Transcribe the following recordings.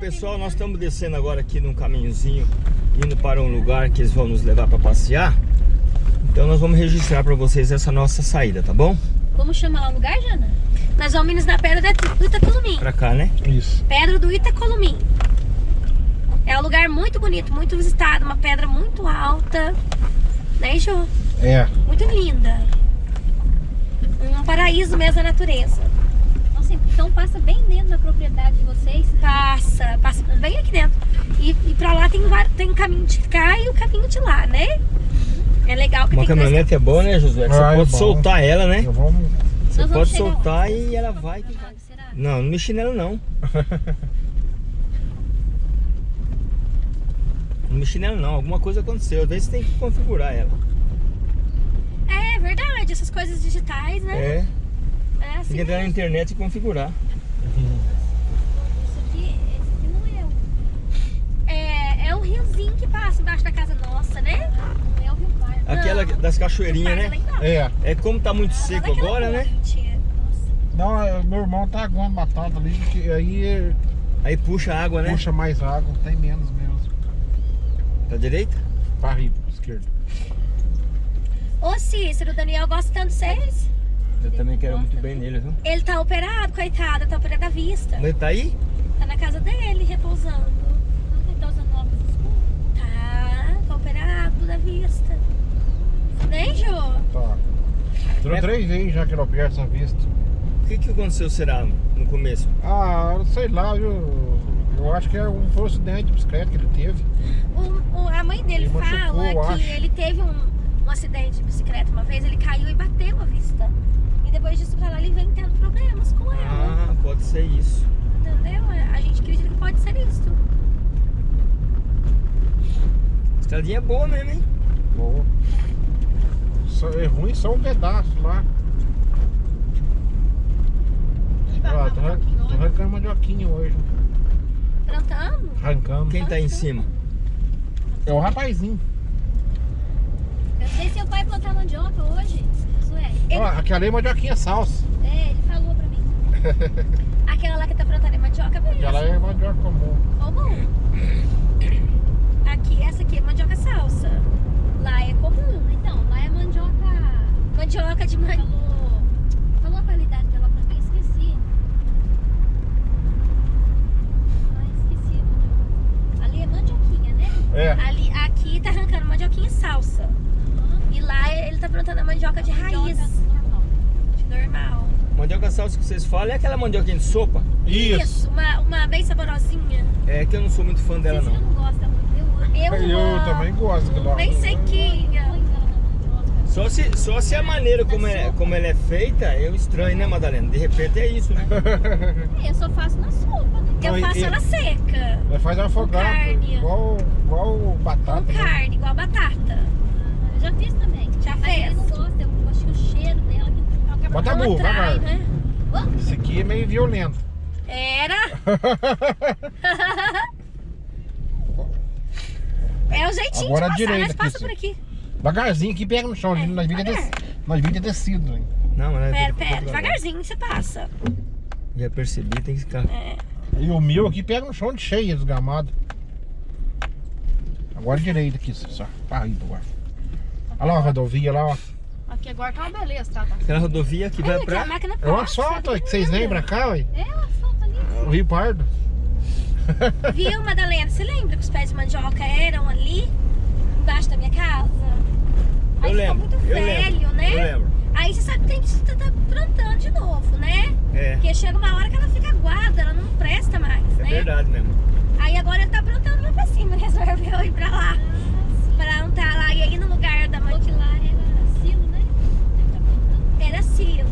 pessoal, nós estamos descendo agora aqui num caminhozinho, indo para um lugar que eles vão nos levar para passear. Então nós vamos registrar para vocês essa nossa saída, tá bom? Como chama lá o lugar, Jana? Nós vamos indo na pedra do Itacolumim. Pra cá, né? Isso. Pedra do Itacolumim. É um lugar muito bonito, muito visitado, uma pedra muito alta. Né, Jô? É. Muito linda. Um paraíso mesmo da natureza. Então passa bem dentro da propriedade de vocês. Passa, passa bem aqui dentro. E, e pra lá tem, tem o caminho de cá e o caminho de lá, né? É legal que Uma caminhonete é boa, né, Josué? Que Ah, você é pode bom. soltar ela, né? Eu vou... Você pode soltar onde? e ela vai. que? Não, não mexe nela não. Não mexe nela não, alguma coisa aconteceu. Às vezes tem que configurar ela. É verdade, essas coisas digitais, né? É, É, assim tem que entrar na internet e configurar. Isso aqui, esse aqui não é o. É, é um riozinho que passa embaixo da casa nossa, né? Não é o Rio Pardo. Aquela Não. das cachoeirinhas, né? É. É como tá muito Lá seco agora, né? ponte. Não, é, meu irmão tá aguando batata ali, que aí Aí puxa a água, né? puxa mais água, tem menos mesmo. Pra direita? Pra rir, pra esquerda. Ô Cícero, o Daniel gosta tanto de vocês. Eu também quero muito bem nele, viu? Ele tá operado, coitado, tá operado à vista. Mas ele tá aí? Tá na casa dele, repousando. Não tá usando óculos escuros? Tá, tá operado da vista. Nem, Jô? Tá. Durou É. três vezes já que ele opera essa vista. O que que aconteceu, será, no começo? Ah, sei lá, viu? Eu acho que é um, foi um acidente de bicicleta que ele teve. O- o- a mãe dele Ele machucou, fala eu que acho. ele teve um, um acidente de bicicleta uma vez, ele caiu e bateu a vista. E depois disso pra lá ele vem tendo problemas com ela. Ah, pode ser isso. Entendeu? A gente acredita que pode ser isso. Estradinha é boa mesmo, hein? Boa. Só, é ruim só um pedaço lá. Ah, tô, tô arrancando mandioquinha hoje. Plantando? Arrancando. Quem tá aí em cima? É o rapazinho. Eu sei seu pai plantar mandioca hoje. Josué. Ele- Ó, aquela é mandioquinha salsa. É, ele falou pra mim. Aquela lá que tá plantando é mandioca mesmo. Aquela é mandioca comum. Comum. Aqui, essa aqui é mandioca salsa. Lá é comum. Então, lá é mandioca. Mandioca de man... Falou. Falou a qualidade dela pra mim, esqueci. Ah, esqueci mandioca. Ali é mandioquinha, né? É. Ali, aqui tá arrancando mandioquinha salsa. E lá ele tá plantando a mandioca de raiz. Mandioca normal. Normal. Mandioca salsa que vocês falam é aquela mandioquinha de sopa? Isso. uma, uma bem saborosinha. É que eu não sou muito fã dela, não. não gosta muito. Eu. Eu, Eu amo. também gosto daquela. Bem sequinha. Ela na mandioca. Só se, só se a maneira como, é, como ela é feita, eu estranho, né, Madalena? De repente é isso, né? Eu só faço na sopa, né? Eu faço e- ela seca. Vai fazer afogado. carne. Igual, igual batata. Com né? carne, igual batata. Eu já fiz também. Já Mas fez? ele não gosta, eu acho que o cheiro dela que Bota a vai, atrai, vai. né? Esse aqui é meio violento. Era. É o jeitinho Agora de passar, direita mas passa aqui, por aqui. Devagarzinho aqui pega no chão. É, nós vimos nós vimos descido. hein? Não, mas Pera, pera, devagarzinho você passa. Já percebi, tem que ficar. É. E o meu aqui pega no chão de cheia, desgamado. Agora direito aqui, só. Aí, agora. Olha lá a rodovia lá, ó. Aqui agora tá uma beleza, tá? tá? Aquela rodovia que vai a pra. máquina É o asfalto, tá que vocês lembram cá, ué? É, o asfalto ali. O Rio Pardo. Viu, Madalena? Você lembra que os pés de mandioca eram ali, embaixo da minha casa? Aí Eu ficou lembro, muito eu velho, lembro, né? eu lembro. Aí você sabe que tem que estar tá plantando de novo, né? É, Porque chega uma hora que ela fica aguada, ela não presta mais, é né? verdade mesmo. Aí agora ele tá plantando lá pra cima, resolveu ir pra lá. Plantar lá e aí no lugar da mandioca lá era silo, né? Ele tá era silo.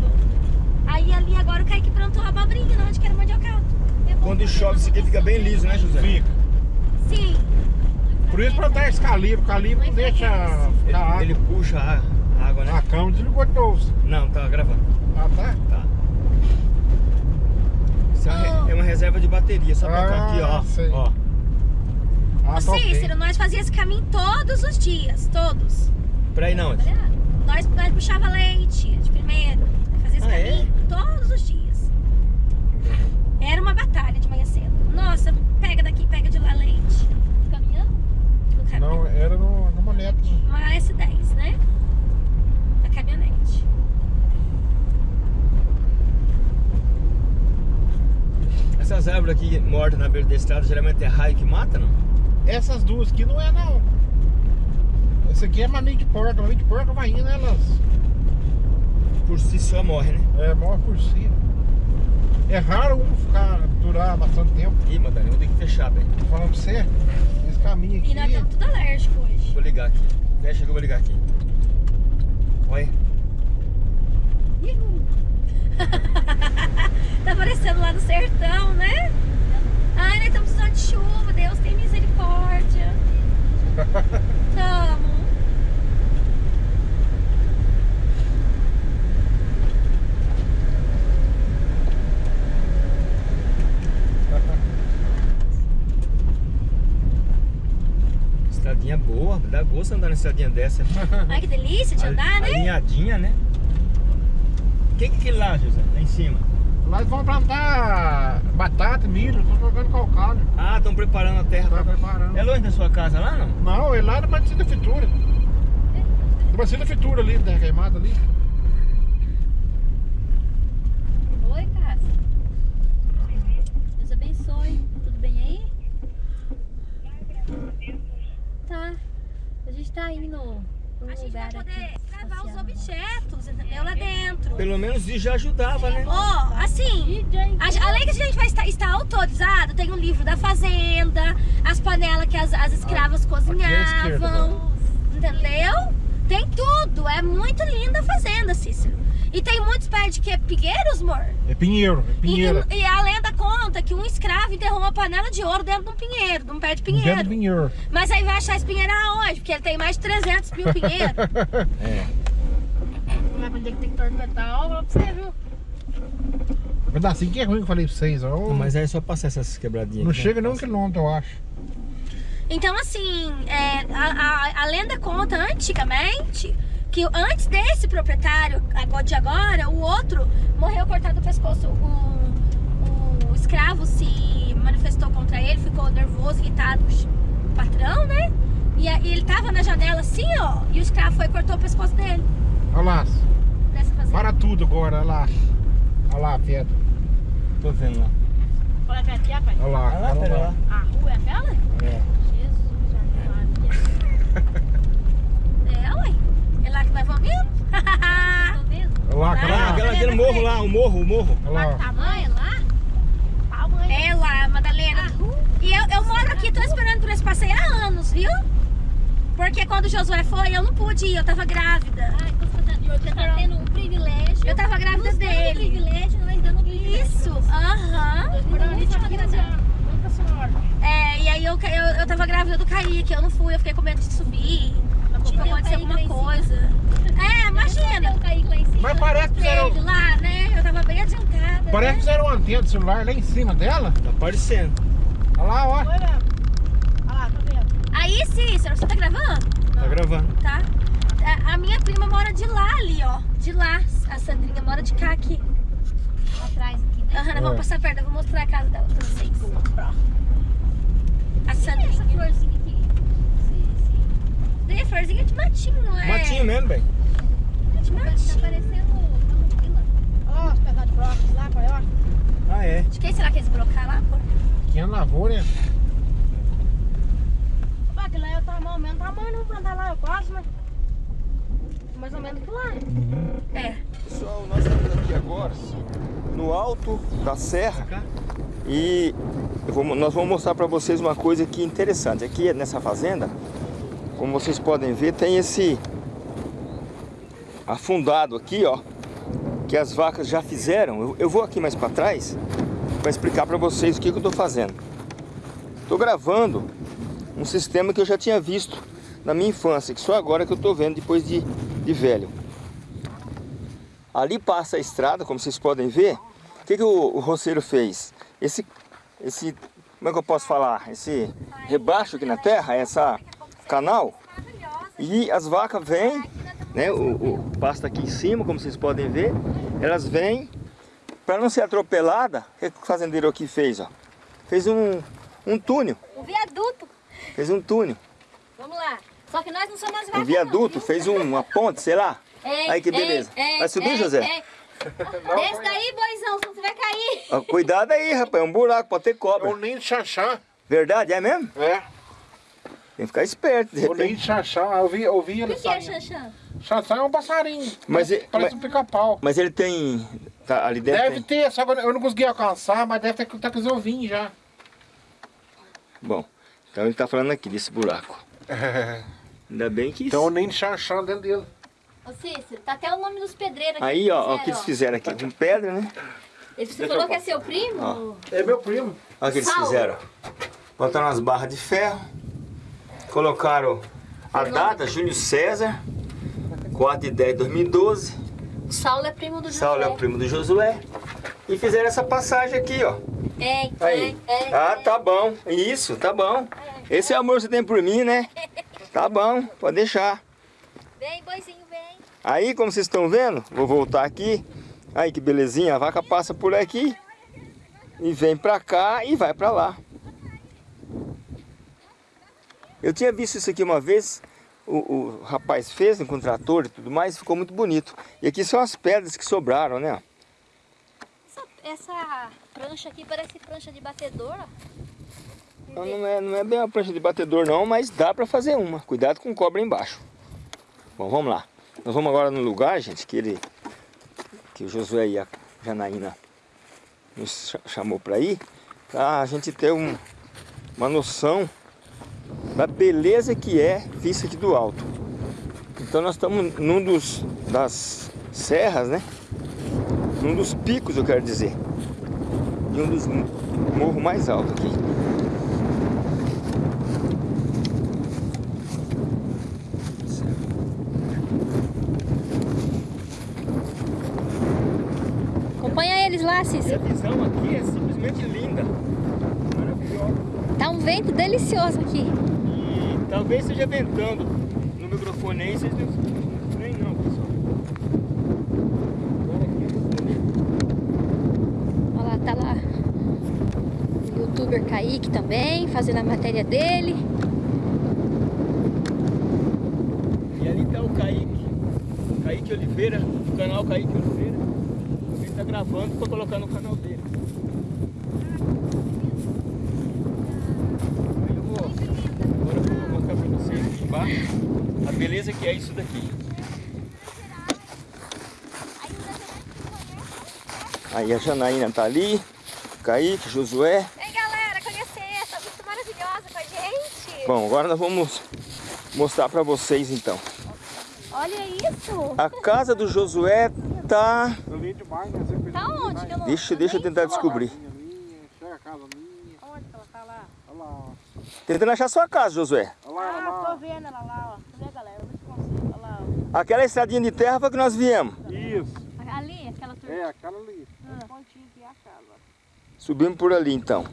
Aí ali agora o Kaique plantou a abobrinha, não, onde que era mandioca. Bom Quando chove, isso aqui fica bem liso, né, José? Fica. Sim, Por isso plantar esse calibre. O calibre não deixa ficar água. Ele, ele puxa a água, né? A cama desligou de novo. Não, tá gravando. Ah, tá? Tá. Isso é uma, re- é uma reserva de bateria, só pra cá Ah, aqui, ó. sei. ó. Cícero, nós fazíamos esse caminho todos os dias, todos. Pra ir não. Nós, nós puxava leite de primeiro. Fazia esse Ah, é? caminho todos os dias. Era uma batalha de manhã cedo. Nossa, pega daqui, pega de lá leite. Caminhando? Não, era no, no moneta. Uma S10, né? Da caminhonete. Essas árvores aqui mortas na beira da estrada, geralmente é raio que mata, não? Essas duas aqui não é não. Essa aqui é mamica de porca. Mamica de porca vai indo, elas Por si só morre, né? é, morre por si. É raro um ficar, durar bastante tempo. Ih, Madalena, vou ter que fechar, velho. Tô falando pra você, esse caminho aqui. E nós estamos tudo alérgico hoje. Vou ligar aqui. Fecha que eu vou ligar aqui. Olha. Tá parecendo lá no sertão, né? Ai, nós estamos precisando de chuva. Deus tem misericórdia. Tamo. Estradinha boa, dá gosto andar na estradinha dessa. Ai, que delícia de andar, né? Alinhadinha, né? O que que é aquilo lá, José? Lá em cima. Lá eles vão plantar batata, milho, tô jogando calcário. Ah, estão preparando a terra. Tá pra- preparando. É longe da sua casa lá, não? Não, é lá na Batista Fitura. Na Batista Fitura ali, da queimada ali. Oi, Cássia. Deus abençoe. Tudo bem aí? Tá. A gente tá indo vai lugar poder aqui. Gravar os objetos, entendeu? Lá dentro. Pelo menos isso já ajudava, né? Ó, assim, a- além que a gente vai estar, estar autorizado, tem o livro da fazenda, as panelas que as, as escravas cozinhavam, entendeu? Tem tudo, é muito linda a fazenda, Cícero. E tem muitos pés de que? Pinheiros, amor? É pinheiro, é E, pinheira. e a lenda conta que um escravo enterrou uma panela de ouro dentro de um pinheiro, de um pé de Pinheiro. pinheiro. pinheiro. Mas aí vai achar esse pinheiro aonde? Porque ele tem mais de 300 mil pinheiros. É. Vai aprender detector de metal, pra você, viu? Pedacinho que é ruim que eu falei pra vocês. ó. Mas aí é só passar essas quebradinhas. Não aqui, né? chega nem um quilômetro, eu acho. Então, assim, é, a, a- a lenda conta antigamente que antes desse proprietário, agora de agora, o outro morreu cortado o pescoço. O, o escravo se manifestou contra ele, ficou nervoso, irritado com o patrão, né? E, a- e ele tava na janela assim, ó, e o escravo foi e cortou o pescoço dele. Olha lá, para tudo agora, olha lá. Olha lá, Pedro. Tô vendo lá. Aqui, rapaz? Olha lá, Olha lá. A rua é aquela? É. Jesus, Maria. É, ué. É lá que nós vamos? Olha lá, aquela Ah, lá. Aquela, aquele morro lá, o morro, o morro. Olha lá. Tamanho lá? Tamanho. É lá, Madalena. E eu, eu moro aqui, tô esperando por esse passeio há anos, viu? Porque quando o Josué foi, eu não pude ir, eu tava grávida. Ah, então você tá, você tá tendo um privilégio. Eu tava grávida Nos dando dele. privilégio, nós dando privilégio. Isso, aham. Senhora. É, e aí eu, eu, eu tava grávida do Kaique, eu não fui, eu fiquei com medo de subir. Tipo, Kaique lá alguma coisa. É, imagina. o Kaique lá em cima. Mas parece que fizeram, lá, né? Eu tava bem adiantada. parece que né? fizeram uma antena de celular lá em cima dela. Tá aparecendo. Olha lá, ó. Olha lá, tá vendo? Aí, Cícero, você tá gravando? Tá gravando. Tá. A, a minha prima mora de lá ali, ó. De lá. A Sandrinha mora de cá aqui. Atrás aqui, né? Aham, nós vamos É. passar perto, eu vou mostrar a casa dela pra vocês. A Essa Sandrinha. Tem florzinha de matinho, não é? Matinho mesmo, bem. De Tá matinho. parecendo camomila. Olha lá, os pedaços de brócolis lá, é? ó? Ah, é. De quem será que eles brocar lá, pô? Pequena lavoura, né? Opa, aquilo lá é o tamanho, mesmo tamanho, não vou plantar lá, eu quase, mas... Mais ou menos que lá. É. Pessoal, nós estamos aqui agora no alto da serra e eu vou- nós vamos mostrar para vocês uma coisa aqui interessante. Aqui nessa fazenda, como vocês podem ver, tem esse afundado aqui, ó, que as vacas já fizeram. Eu, eu vou aqui mais para trás para explicar para vocês o que, que eu estou fazendo. Estou gravando um sistema que eu já tinha visto na minha infância, que só agora que eu estou vendo depois de, de velho. Ali passa a estrada, como vocês podem ver. O que, que o, o roceiro fez? Esse, esse, como é que eu posso falar? Esse rebaixo aqui na terra, essa canal. E as vacas vêm, né? O, o pasto aqui em cima, como vocês podem ver. Elas vêm Para não ser atropelada, o que que o fazendeiro aqui fez, ó? Fez um, um túnel. O viaduto. Fez um túnel. Vamos lá. Só que nós não somos as Um vacas, viaduto, não, fez um- uma ponte, sei lá. Ei, Aí que beleza. ei, Vai subir, ei, José? ei. Desce daí, boizão, senão você vai cair. Cuidado aí, rapaz, é um buraco, pode ter É cobra. o ninho de xaxá. Verdade, é mesmo? É. Tem que ficar esperto, de repente. de xaxá. Eu vi, eu vi ele O que, que é. Xanxã? Xaxá é um passarinho. Mas parece, e- parece mas- um pica-pau. Mas ele tem... Tá, ali dentro Deve tem... ter, só que eu não consegui alcançar, mas deve ter tá com os ovinhos já. Bom, então ele tá falando aqui desse buraco. Ainda bem que... Tem ninho de xaxá dentro dele. Ô Cícero, tá até o nome dos pedreiros aqui. Aí, ó, ó, o que eles fizeram aqui com pedra, né? Ele você falou que é seu primo? Ó. É meu primo. Olha o que eles Saulo. fizeram. Botaram umas barras de ferro, colocaram a data, Júlio César, 4 de 10 de 2012. O Saulo é primo do Saulo é primo do Josué. E fizeram essa passagem aqui, ó. Ei, Aí. ei, ei, Ah, tá bom. Isso, tá bom. Esse é o amor que você tem por mim, né? Tá bom, pode deixar. Vem, boizinho, vem. Aí, como vocês estão vendo, vou voltar aqui. Aí, que belezinha, a vaca passa por aqui. E vem pra cá e vai pra lá. Eu tinha visto isso aqui uma vez, o, o rapaz fez com trator e tudo mais, ficou muito bonito. E aqui são as pedras que sobraram, né? Essa, essa prancha aqui parece prancha de batedor. Não, não é, não é bem uma prancha de batedor não, mas dá pra fazer uma. Cuidado com cobra embaixo. Bom, vamos lá. Nós vamos agora no lugar, gente, que ele... Que o Josué e a Janaína nos cha- chamou pra ir. Pra a gente ter um, uma noção da beleza que é vista aqui do alto. Então nós estamos num dos das serras, né? Num dos picos, eu quero dizer. E um dos morros mais altos aqui. Acompanha eles lá, E a Cícero. visão aqui é simplesmente linda. Vento delicioso aqui. E talvez esteja ventando no microfone aí, vocês não nem não, pessoal. É. Olha lá, tá lá o youtuber Kaique também, fazendo a matéria dele. E ali tá o Kaique, Kaique Oliveira, o canal Kaique Oliveira. Ele tá gravando para colocar no canal dele. Aí eu vou, agora eu vou mostrar para vocês aqui embaixo a beleza que é isso daqui. Aí a Janaína tá ali, Kaique, Josué. Vem galera, conhecer essa vista maravilhosa com a gente. Bom, agora nós vamos mostrar para vocês então. Olha isso. A casa do Josué tá... Né? Tá onde? que eu não- Deixa, deixa eu tentar descobrir. Onde que ela tá lá? Olha lá, ó. Tentando achar sua casa, Josué. Olha lá, olha Ah, lá. tô vendo ela lá, ó. Cadê, galera? Vê se consigo. Olha lá, ó. Aquela estradinha de terra foi que nós viemos. Isso. Ali, aquela turma. É, aquela ali. Pontinho aqui é a casa. Subimos por ali então.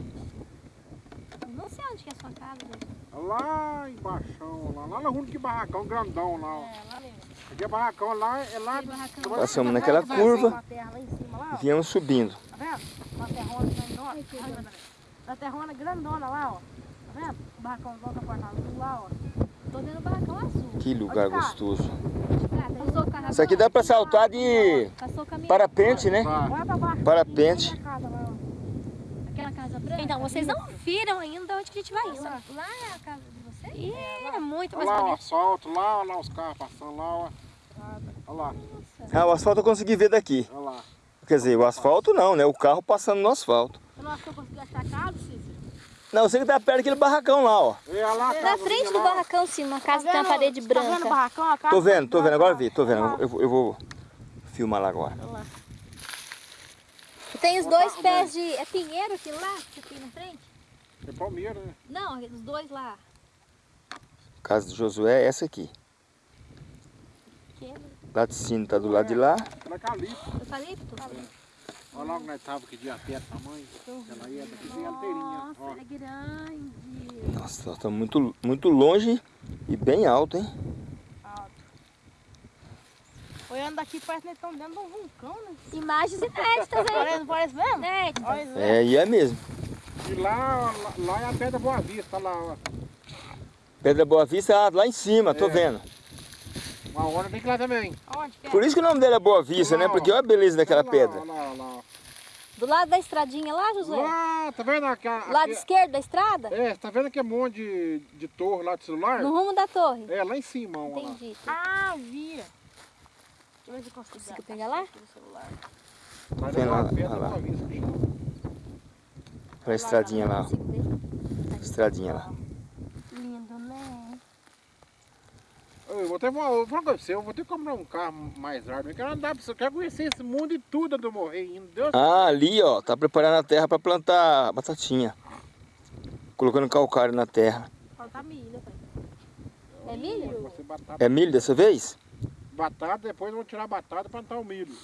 Não sei onde que é a sua casa, gente. Lá embaixo, lá, lá no rumo que barracão grandão lá, ó. É, lá mesmo. Aqui é barracão lá, é lá. barracão. Passamos naquela curva e viemos subindo. Tá vendo? Uma terrona grandona. Uma terrona grandona lá, ó. Tá vendo? O barracãozão da porta azul lá, ó. Tô vendo o barracão azul. Que lugar tá? gostoso. Carro Isso aqui dá pra saltar de parapente, né? Tá. Parapente. Aquela casa branca. Então, vocês não viram ainda onde que a gente vai ir. Lá. Lá é a casa de vocês? Ih, é muito Olha mais lá, o asfalto lá, lá os carros passando lá, ó. Olha lá, Ah, o asfalto eu consegui ver daqui. olha lá. Quer dizer, o asfalto não, né? O carro passando no asfalto. Você não acha que eu consegui achar a casa, Cícero? Não, eu sei que tá perto daquele barracão lá, ó. Lá a Na frente do lá, barracão, sim, uma casa Tá que tem uma vendo? parede Tá vendo o branca. barracão? A casa Tô vendo, tô vendo, agora vi, tô vendo. lá. Eu, vou- eu vou filmar lá agora. Olha lá. Tem os dois pés de... É pinheiro aquilo lá que tem na frente? É Palmeira, né? Não, os dois lá. Casa do Josué é essa aqui. Que é Laticínio tá do lado de lá. Aquela é calipo. eucalipto? Olha lá onde nós tava que dia até tamanho. Ela ia daqui inteirinha, ó. Nossa, é grande. Nossa, nós estamos muito, muito longe e bem alto, hein? Olhando daqui parece que eles estão dentro de um vulcão, né? Imagens inéditas, hein? Parece, não parece mesmo? Inéditas. É, e é mesmo. E lá, lá, lá é a Pedra Boa Vista, lá, ó. Pedra Boa Vista ah, lá em cima, tô É. vendo. Uma hora tem que ir lá também. Onde que é? Por isso que o nome dele é Boa Vista, né? Porque olha a beleza daquela Lá, pedra. Lá, lá, Do lado da estradinha lá, Josué? lá. tá vendo aquela... Lado esquerdo da estrada? É, tá vendo aquele monte de, de torre lá de celular? No rumo da torre. É, lá em cima, ó. lá. Entendi. Ah, vi. Deixa eu ver se eu consigo. Consigo pegar lá? Celular. Mas Vem é lá, uma lá, lá. Boa Vista, que chama. Olha a estradinha lá, ver? Estradinha lá. Lindo, né? Eu vou ter eu vou falar com você, eu vou ter que comprar um carro mais rápido. Eu quero andar, eu quero conhecer esse mundo e tudo eu morrer ainda. Deus Ah, ali, ó, tá preparando a terra pra plantar batatinha. Colocando calcário na terra. Falta milho, pai. É milho? É milho dessa vez? Batata, depois vão tirar a batata e plantar o milho.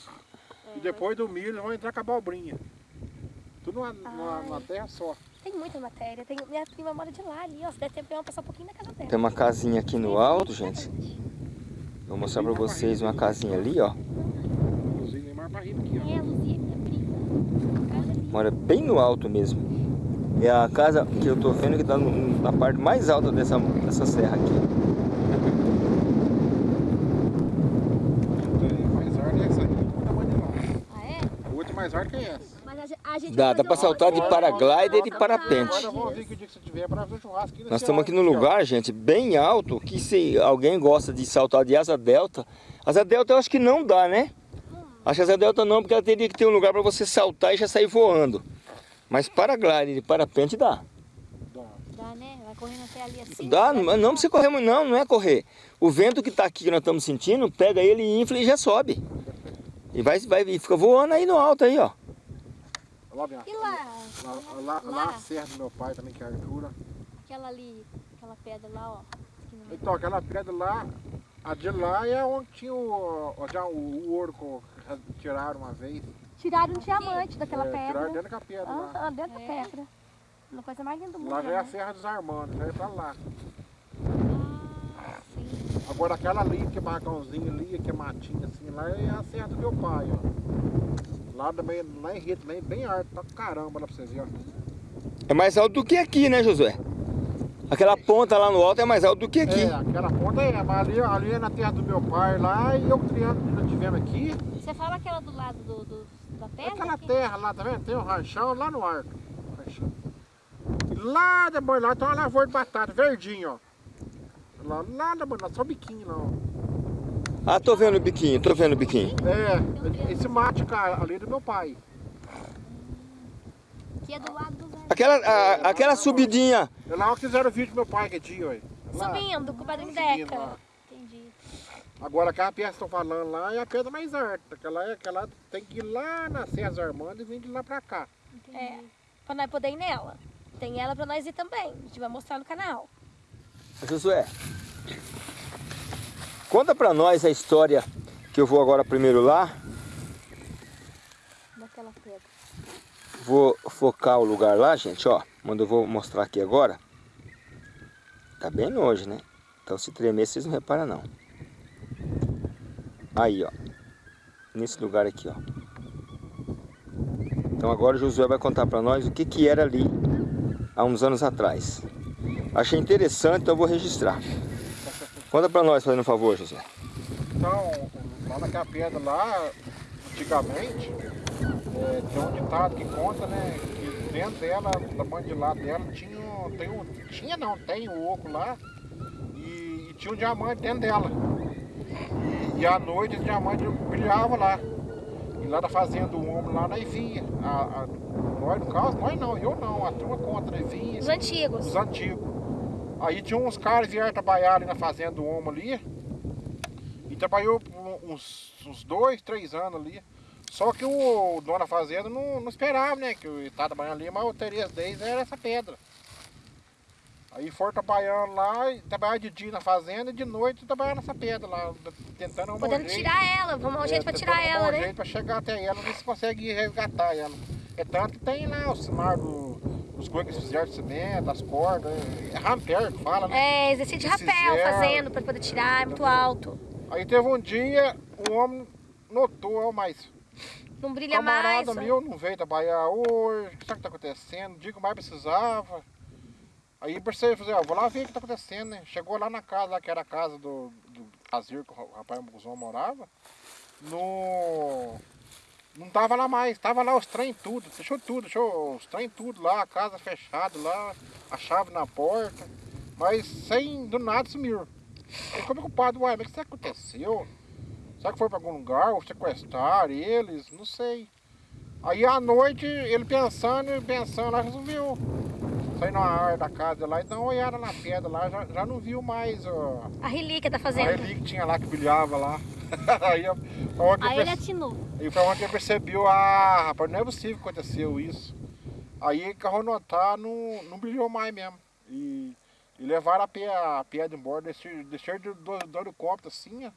É, e depois do milho vão entrar com a abobrinha. Tudo numa, numa, numa terra só. Tem muita matéria. Tem, minha prima mora de lá ali, ó. Se der tempo, eu vou passar um pouquinho na casa dela. Tem uma casinha aqui no alto, gente. Vou mostrar pra vocês uma casinha ali, ó. Neymar aqui. É, a Luzia, minha prima. Casa ali. Mora bem no alto mesmo. É a casa que eu tô vendo que tá no- na parte mais alta dessa, dessa serra aqui. Mais árvore é essa aqui, o tamanho de lá. Ah, é? A outra mais árvore que é essa. Dá, dá pra saltar de paraglider e de parapente. Agora vamos ver que o dia que você tiver para fazer churrasco aqui Nós estamos aqui num ó. lugar, gente, bem alto, que se alguém gosta de saltar de asa delta, asa delta eu acho que não dá, né? Acho que asa delta não, porque ela teria que ter um lugar para você saltar e já sair voando. Mas paraglider e parapente dá. Dá. Dá, né? Vai correndo até ali assim. Dá, vai mas não precisa correr muito não, não é correr. O vento que tá aqui que nós estamos sentindo, pega ele, infla e já sobe. E vai, vai e fica voando aí no alto aí, ó. Lá, minha. E lá? Lá, lá, lá a serra do meu pai também, que é a Artura. Aquela ali, aquela pedra lá, ó. meio. Então, aquela pedra lá, a de lá é onde tinha o, já o, o ouro que tiraram uma vez. Tiraram um diamante daquela É, Tiraram pedra. dentro da pedra lá. Ah, dentro É. da pedra. Uma coisa mais linda do mundo. Lá já é a né? Serra dos Armandos, já é pra lá. Agora aquela ali, que é barracãozinho ali, que é matinha assim, lá é a Serra do meu pai, ó. Lá também, lá em Rio também, bem alto, pra caramba lá pra vocês verem, ó. É mais alto do que aqui, né, Josué? Aquela ponta lá no alto é mais alto do que aqui. É, aquela ponta é, mas ali, ali é na terra do meu pai lá e eu criando, nós tivemos aqui. Você fala aquela do lado do, do- da pedra? Aquela aqui? terra lá, tá vendo? Tem um ranchão lá no arco. Ranchão. E lá depois lá tem uma lavoura de batata, verdinho, ó. Lá, lá lá, só biquinho lá, ó. Ah, tô vendo o biquinho, tô vendo o biquinho. É, esse mate, cara, ali é do meu pai. Que é do lado do Zé. Aquela, a- aquela subidinha, É lá que fizeram o vídeo do meu pai que dia. É lá. Subindo com o padrinho Deca. Entendi. Agora aquela pedra que estão falando lá é a pedra mais alta. Aquela, é- aquela tem que ir lá na César Armando e vir de lá pra cá. Entendi. É, pra nós poder ir nela. Tem ela pra nós ir também. A gente vai mostrar no canal. Josué, conta pra nós a história que eu vou agora primeiro lá. Daquela pedra. Vou focar o lugar lá, gente, ó. Quando eu vou mostrar aqui agora. Tá bem longe, né? Então se tremer, vocês não reparam não. Aí, ó. Nesse lugar aqui, ó. Então agora o Josué vai contar pra nós o que que era ali há uns anos atrás. Achei interessante, então eu vou registrar. Conta pra nós, fazendo um favor, Josué. Então, lá naquela pedra lá, antigamente, é, tem um ditado que conta, né? Que dentro dela, da mãe de lá dela, tinha, um- tem um, tinha não, tem um oco lá e, e tinha um diamante dentro dela. E, e à noite esse diamante brilhava lá. E lá da fazenda do homem lá nós via. A, a, nós, no caso, nós não, eu não, a turma conta, nós via. Os antigos. Os antigos. Aí tinha uns caras que vieram trabalhar ali na fazenda do homem ali. E trabalhou uns, uns dois, três anos ali. Só que o dono da fazenda não, não esperava, né? Que eu estava trabalhando ali, mas o interesse deles era essa pedra. Aí foram trabalhando lá, trabalhar de dia na fazenda e de noite trabalhar nessa pedra lá, tentando arrumar um Podendo jeito. tirar ela. Vamos arrumar um jeito pra tentando tirar ela, um né? jeito pra chegar até ela, ver se consegue resgatar ela. É tanto que tem lá o sinal do, dos coisas que eles fizeram de cimento, das cordas, é ramper que fala, né? É, exercício de rapel Fizeram. fazendo pra poder tirar, é muito alto. Aí teve um dia, o homem notou, ó, mas Não brilha mais. camarada ó. meu não veio trabalhar hoje, o que será que tá acontecendo? Digo, mais precisava. Aí percebi, falei, ó, vou lá ver o que tá acontecendo, né? Chegou lá na casa, lá, que era a casa do, do Azir, que o rapaz Muguzão morava. No... Não tava lá mais, tava lá os trem tudo, deixou tudo, deixou os trem tudo lá, a casa fechada lá, a chave na porta, mas sem, do nada sumiu. Aí ficou preocupado, uai, mas o que aconteceu? Será que foi pra algum lugar, ou sequestraram eles? Não sei. Aí à noite, ele pensando, pensando lá, resolveu sair na área da casa lá e dar uma olhada na pedra lá, já, já não viu mais ó, A relíquia da a fazenda. relíquia que tinha lá que brilhava lá. aí eu- eu Aí ele atinou. aí foi onde ele percebeu, ah, rapaz, não é possível que aconteceu isso. Aí ele carro notar, não, não brilhou mais mesmo. E, e levaram a, pé, a pedra embora, desceram desceram do, do, do helicóptero assim, ó.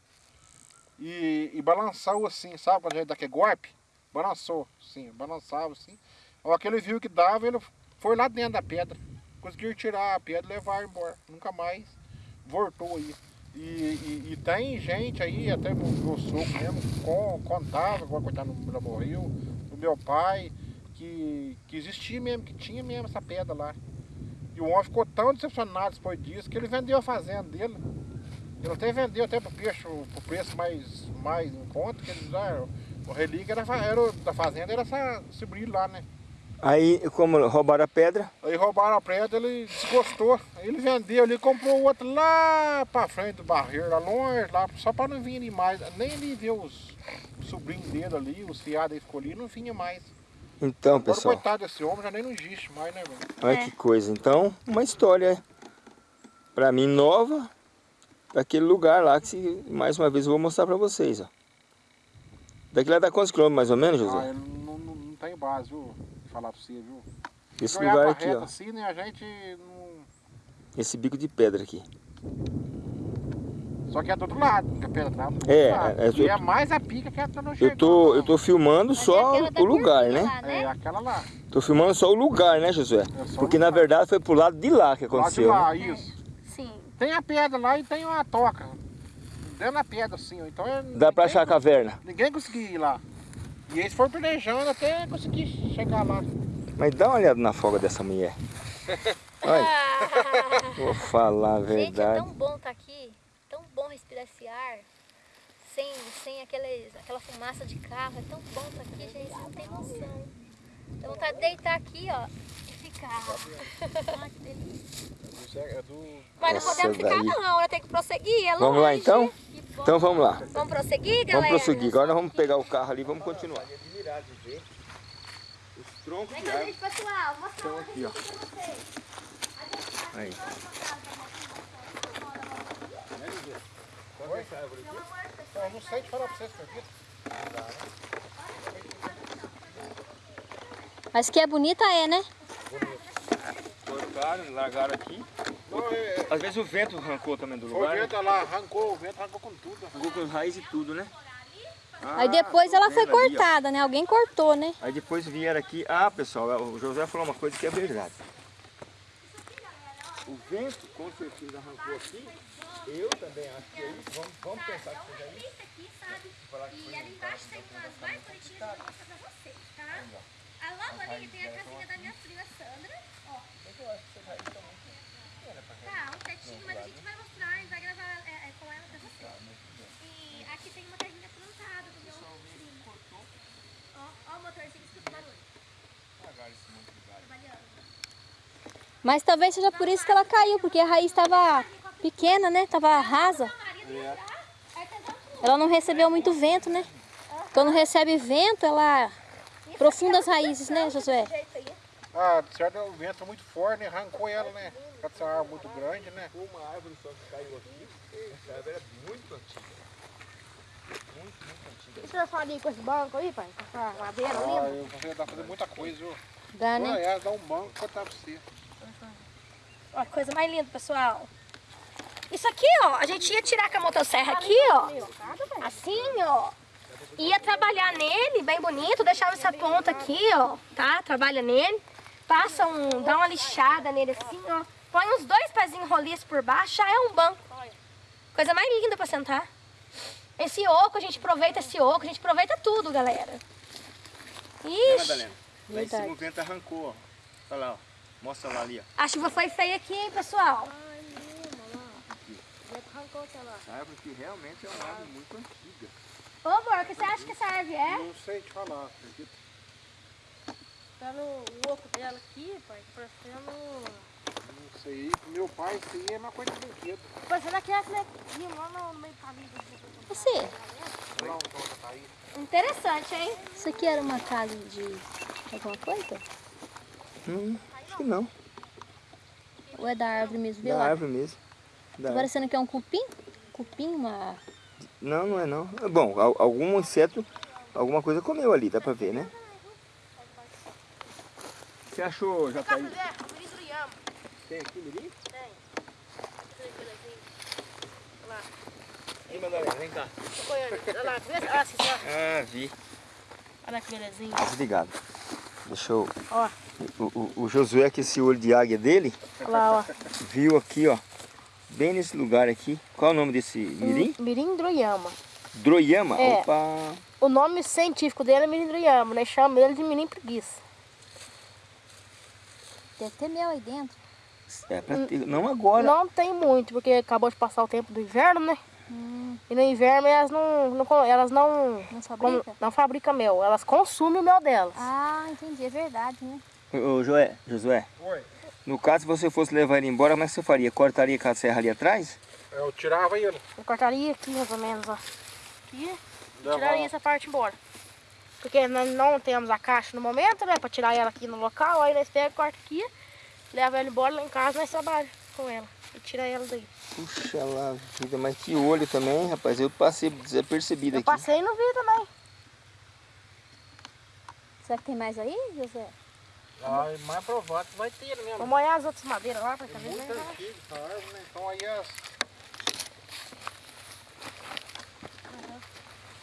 E, e balançou assim, sabe quando a gente dá aquele golpe? Balançou, sim, balançava assim. A hora que ele viu que dava, ele foi lá dentro da pedra. Conseguiu tirar a pedra e levar embora. Nunca mais voltou aí. E, e, e tem gente aí, até o meu sogro mesmo, con- contava, coitado não morreu, o meu pai, que, que existia mesmo, que tinha mesmo essa pedra lá. E o homem ficou tão decepcionado depois disso que ele vendeu a fazenda dele. Ele até vendeu até pro preço, pro preço mais, mais em conta, que ele já, o relíquio era, era da fazenda, era essa, esse brilho lá, né? Aí, como roubaram a pedra, Aí roubaram a pedra, ele desgostou. Aí ele vendeu ali, comprou outro lá pra frente do barreiro, lá longe, lá, só pra não vir ali mais. Nem ele ver os sobrinhos dele ali, os fiados aí ficou ali, não vinha mais. então, Agora, pessoal, coitado desse homem, já nem não existe mais, né, velho? olha que coisa. Então, uma história, pra mim, nova, daquele lugar lá, que se- mais uma vez eu vou mostrar pra vocês, ó. Daqui lá dá quantos quilômetros, mais ou menos, Ah, José? ele não, não, não tem base, viu? Falar pra você, viu? Esse Se olhar lugar aqui, ó. assim, né, a gente não... Esse bico de pedra aqui. Só que é do outro lado, que a pedra tá do É, lado. é, E eu- é mais a pica que a tá Eu chegando, tô, não. eu tô filmando Mas é só da o lugar, né? lá, né? É, aquela lá. Tô filmando só o lugar, né, Josué? É Porque na verdade foi pro lado de lá que Lá de aconteceu. né? lá, isso. Sim. Tem a pedra lá e tem uma toca. Dentro da pedra, assim, ó. Então é, Dá pra achar a caverna. ninguém conseguiu ir lá. E eles foram planejando até conseguir chegar lá. Mas dá uma olhada na folga dessa mulher. Olha, vou falar a Gente, é verdade. tão bom estar aqui, tão bom respirar esse ar, sem, sem aqueles, aquela fumaça de carro, é tão bom estar aqui, gente, você não tem noção. Dá vontade de deitar aqui, ó, e ficar. Ai, que delícia. É do... Mas não podemos ficar daí. não, né? Tem que prosseguir, é Vamos lá, longe. então? Então vamos lá. Vamos prosseguir, galera? Vamos prosseguir. Agora nós vamos pegar o carro ali e vamos continuar. Os troncos Vem com a gente, pessoal. Mostra estão aqui, ó. Aí. Eu não sei te falar pra vocês, acredita? Mas que é bonita é, né? Cortaram, largaram aqui. Não, é, Às vezes o vento arrancou também do foi o lugar. né? vento lá, arrancou, o vento arrancou com tudo. Arrancou com raiz e tudo, né? Aí depois ela foi vendo ali, cortada, né? Alguém cortou, né? Aí depois vieram aqui. Ah, pessoal, o José falou uma coisa que é verdade. O vento com certeza arrancou aqui. Eu também acho que é isso. Vamos, vamos pensar que seja isso. aqui, sabe? E ali embaixo tem umas mais bonitinhas que eu vou mostrar pra vocês, tá? A logo ali tem a casinha da minha prima Sandra, Tá, tetinho, mas a gente vai mostrar, a gente vai gravar é, é, com ela pra vocês. E aqui tem uma casinha plantada do meu primo. Ó, ó o motorzinho, escuta o barulho. Trabalhando. Mas talvez seja por isso que ela caiu, porque a raiz estava pequena, né? Tava rasa. Ela não recebeu muito vento, né? Quando recebe vento, ela profunda as raízes, né, Josué? Ah, de certo o vento é muito forte, né? Arrancou ela, né? Essa árvore muito grande, né? Uma árvore só que caiu aqui. Essa árvore é muito antiga. O senhor fala com esse banco aí, pai? Com essa madeira Ah, eu você dá pra fazer muita coisa, viu? Dá, né? Ah, é, dá um banco pra você. Ó, que coisa mais linda, pessoal. Isso aqui, ó, a gente ia tirar com a motosserra aqui, ó. Assim, ó. Ia trabalhar nele, bem bonito, deixava essa ponta aqui, ó, tá? Trabalha nele. Passa um, dá uma lixada nele assim, ó. Põe uns dois pezinhos roliços por baixo, já é um banco. Coisa mais linda pra sentar. Esse oco, a gente aproveita esse oco, a gente aproveita tudo, galera. Ixi, Madalena? Lá em cima o vento arrancou, ó. Olha lá, ó. Mostra lá ali, ó. a chuva foi feia aqui, hein, pessoal? Ai, Lima, lá. Já arrancou aquela. Essa árvore aqui realmente é uma árvore muito antiga. Ô, amor, o que você acha que essa árvore é? Não sei te falar, acredita? Tá no o oco dela aqui, pai, parecendo. Não sei. Meu pai, isso aí é uma coisa de brinquedo. Parecendo aquelas nequinhas lá no meio do caminho. Você, tá interessante, hein? Isso aqui era uma casa de alguma coisa? Hum, acho que não. Ou é da árvore mesmo? Da lá. árvore mesmo. Da Tá parecendo que é um cupim? Cupim, uma... Não, não é não. Bom, al- algum inseto, alguma coisa comeu ali, dá pra ver, né? Você achou, o ministro Yama. Tem aqui, mirim? Tem. Olha lá. Ih, Madalena, vem cá. Olha lá. Ah, vi. Olha que belezinho. Desligado. Deixa eu... Ó. O, o, o Josué, com esse olho de águia dele, Olha lá, ó. viu aqui, ó. Bem nesse lugar aqui. Qual é o nome desse mirim? Mirim Droyama. Droiama? É. Opa! O nome científico dele é Mirim Droyama, né? Chama ele de Mirim Preguiça. Deve ter mel aí dentro. É pra ter... Não agora. Não tem muito, porque acabou de passar o tempo do inverno, né? E no inverno elas não, não elas não, Não como- fabrica? não fabricam mel, elas consumem o mel delas. Ah, entendi. É verdade, né? Ô, Joé, Josué, Oi. no caso, se você fosse levar ele embora, como é que você faria? Cortaria com a serra ali atrás? Eu tirava ele. Eu cortaria aqui mais ou menos, ó. Aqui, tiraria essa parte embora. Porque nós não temos a caixa no momento, né? Pra tirar ela aqui no local, aí nós pegamos, corta aqui, leva ela embora lá em casa, nós trabalhamos com ela. E tira ela daí. Puxa lá, vida, mas que olho também, rapaz. Eu passei desapercebido Eu aqui. passei no vi também. Será que tem mais aí, José? Ah, mais provável que vai ter mesmo. Vou molhar as outras madeiras lá pra É saber, muito né? né? Então aí as...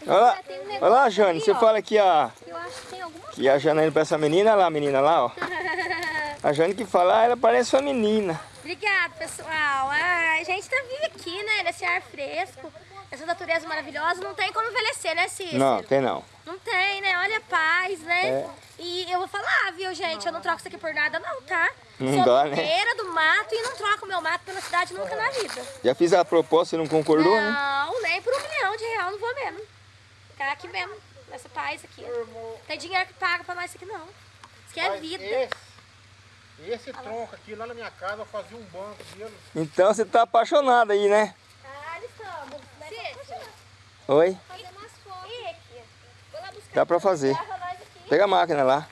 Olha lá, olha lá, Jane, você ó. fala que a, Eu acho que tem alguma que a Janaína parece uma menina, olha lá a menina lá, ó. A Jane que fala, ah, ela parece uma menina. Obrigada, pessoal. Ah, a gente tá vive aqui, né? Nesse ar fresco, essa natureza maravilhosa. Não tem como envelhecer, né, Cícero? Não, tem não. Não tem, né? Olha a paz, né? É. E eu vou falar, viu, gente? Eu não troco isso aqui por nada, não, tá? Não Sou dá, né? do mato e não troco meu mato pela cidade nunca na vida. Já fiz a proposta e não concordou, né? Não, nem por um milhão de real não vou mesmo. Ficar aqui mesmo, nessa paz aqui. Tem dinheiro que paga pra nós isso aqui, não. Isso aqui é Mas vida. Esse, esse tronco aqui, lá na minha casa, eu fazia um banco dele. Então você tá apaixonado aí, né? Ah, estamos. Oi? Dá pra fazer. Pega a máquina lá.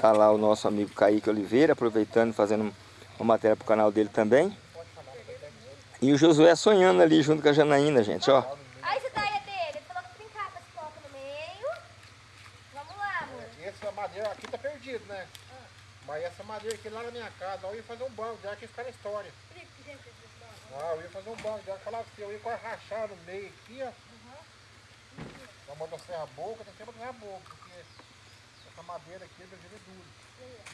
Tá lá o nosso amigo Kaique Oliveira, aproveitando fazendo uma matéria pro canal dele também. E o Josué sonhando ali junto com a Janaína, gente, ó. Aí essa ideia dele, ele falou que brincar com esse copo no meio. Vamos lá, amor. Essa madeira aqui tá perdido, né? Mas essa madeira aqui lá na minha casa, eu ia fazer um banco, já que ficar na história. Ah, eu ia fazer um banco, já falava assim, eu ia quase rachar no meio aqui, ó. Na motosserra a boca, tem que ser motosserra a boca, porque essa madeira aqui é de duro.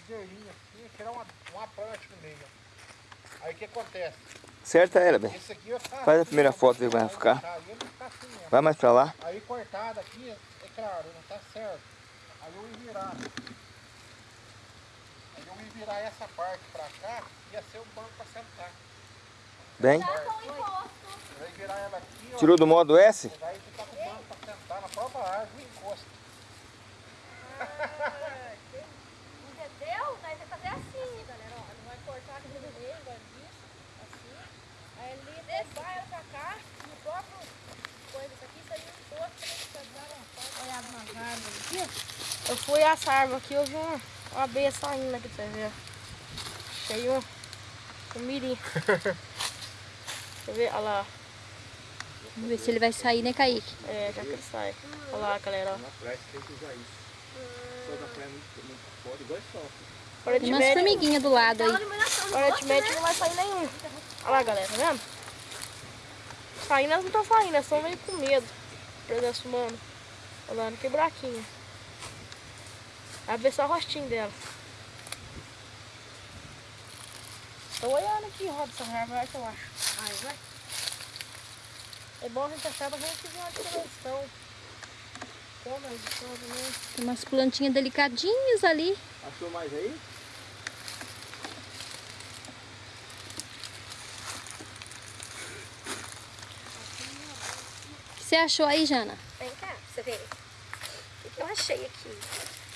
Ligeirinha assim, tirar uma, uma parte no meio. ó. Aí o que acontece? Certa ela, bem. Esse aqui eu faço. Faz a primeira foto, ver como vai ficar. Ele fica assim. Vai mais pra lá. Aí cortado aqui, é claro, não tá certo. Aí eu ia virar. Aí eu ia virar essa parte pra cá, ia ser o banco pra sentar. Bem. Aqui, ó. Tirou do modo S? Daí tá com o banco pra sentar na própria árvore e encosta. Entendeu? Nós vamos fazer assim. galera, ó, ele vai cortar aqui no meio, igual isso, assim. Aí ele levar ela pra cá, e o próprio coisa isso aqui, isso aí um posto, pra árvores aqui. Eu fui essa árvore aqui, eu vi uma, uma abelha saindo aqui você ver. Achei um, um mirim. Deixa eu ver, olha lá, Vamos ver se ele vai sair, né, Kaique? é, já que ele sai. Olha lá, galera. Na praia tem que usar isso. Só da praia muito, muito forte, igual só. Hora Tem umas formiguinhas do lado aí. Aparentemente não vai sair nenhum. Olha lá, galera, tá vendo? Saindo, elas não estão saindo, elas estão meio com medo. Presença humana. Olha lá, que buraquinho. Vai ver só o rostinho dela. Tô olhando aqui, roda essa árvore, vai que eu acho. Ai, vai. É bom a gente achar pra gente ver uma dimensão. Como a edição também. Tem umas plantinhas delicadinhas ali. Achou mais aí? O que você achou aí, Jana? Vem cá, pra você ver. Eu achei aqui?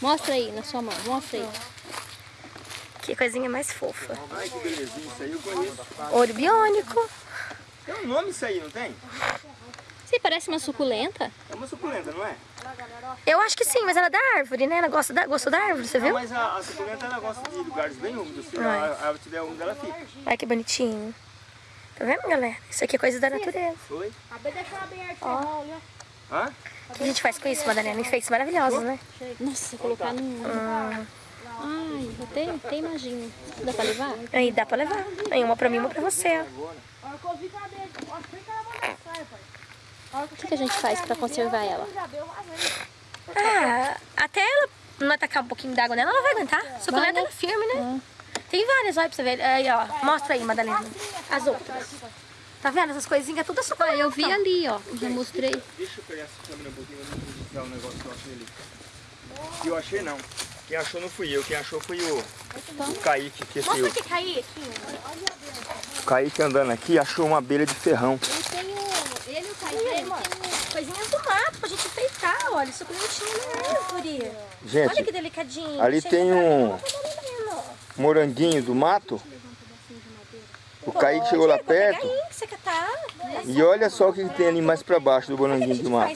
Mostra aí na sua mão, mostra aí. Que coisinha mais fofa. Ai, que belezinha, isso aí eu conheço. Ouro biônico. Tem um nome isso aí, não tem? Sim, parece uma suculenta. É uma suculenta, não é? Eu acho que sim, mas ela é da árvore, né? Ela gosta da, gostou da árvore, você Não, viu? mas a, a suculenta ela gosta de lugares bem úmidos. Se a a árvore tiver úmida, ela fica. Olha que bonitinho. Tá vendo, galera? Isso aqui é coisa da natureza. Oi? Acabei de deixar aberto. Ó. Olha. Hã? O que a gente faz com isso, Madalena? Enfeites maravilhosos, né? Nossa, colocar num... Ai, até, até imagino. Dá pra levar? Aí dá pra levar. Aí uma pra mim, uma pra você, ó. Que que que O que, que a gente faz pra conservar ela? Ah, até ela não atacar um pouquinho d'água nela, ela vai aguentar. Né? ela é firme, né? Tem várias, olha pra você ver. Aí, ó. Mostra aí, Madalena. As outras. Tá vendo? Essas coisinhas tudo suculenta. Eu vi ali, ó. Já mostrei. Deixa eu pegar essa câmera um pouquinho pra não registrar o negócio que eu achei ali. Que eu achei não. Quem achou não fui eu, quem achou foi o, o Kaique, que Mostra o, aqui, Kaique. o Kaique andando aqui achou uma abelha de ferrão. Eu tenho... Ele e o Kaique, mano. Coisinhas do mato pra gente enfeitar, olha. Suculentinha na árvore. Olha que Gente, delicadinho. ali tem um- moranguinho do mato. O Kaique chegou lá perto aí, que você catar. e olha só o que tem ali mais pra baixo do moranguinho do mato.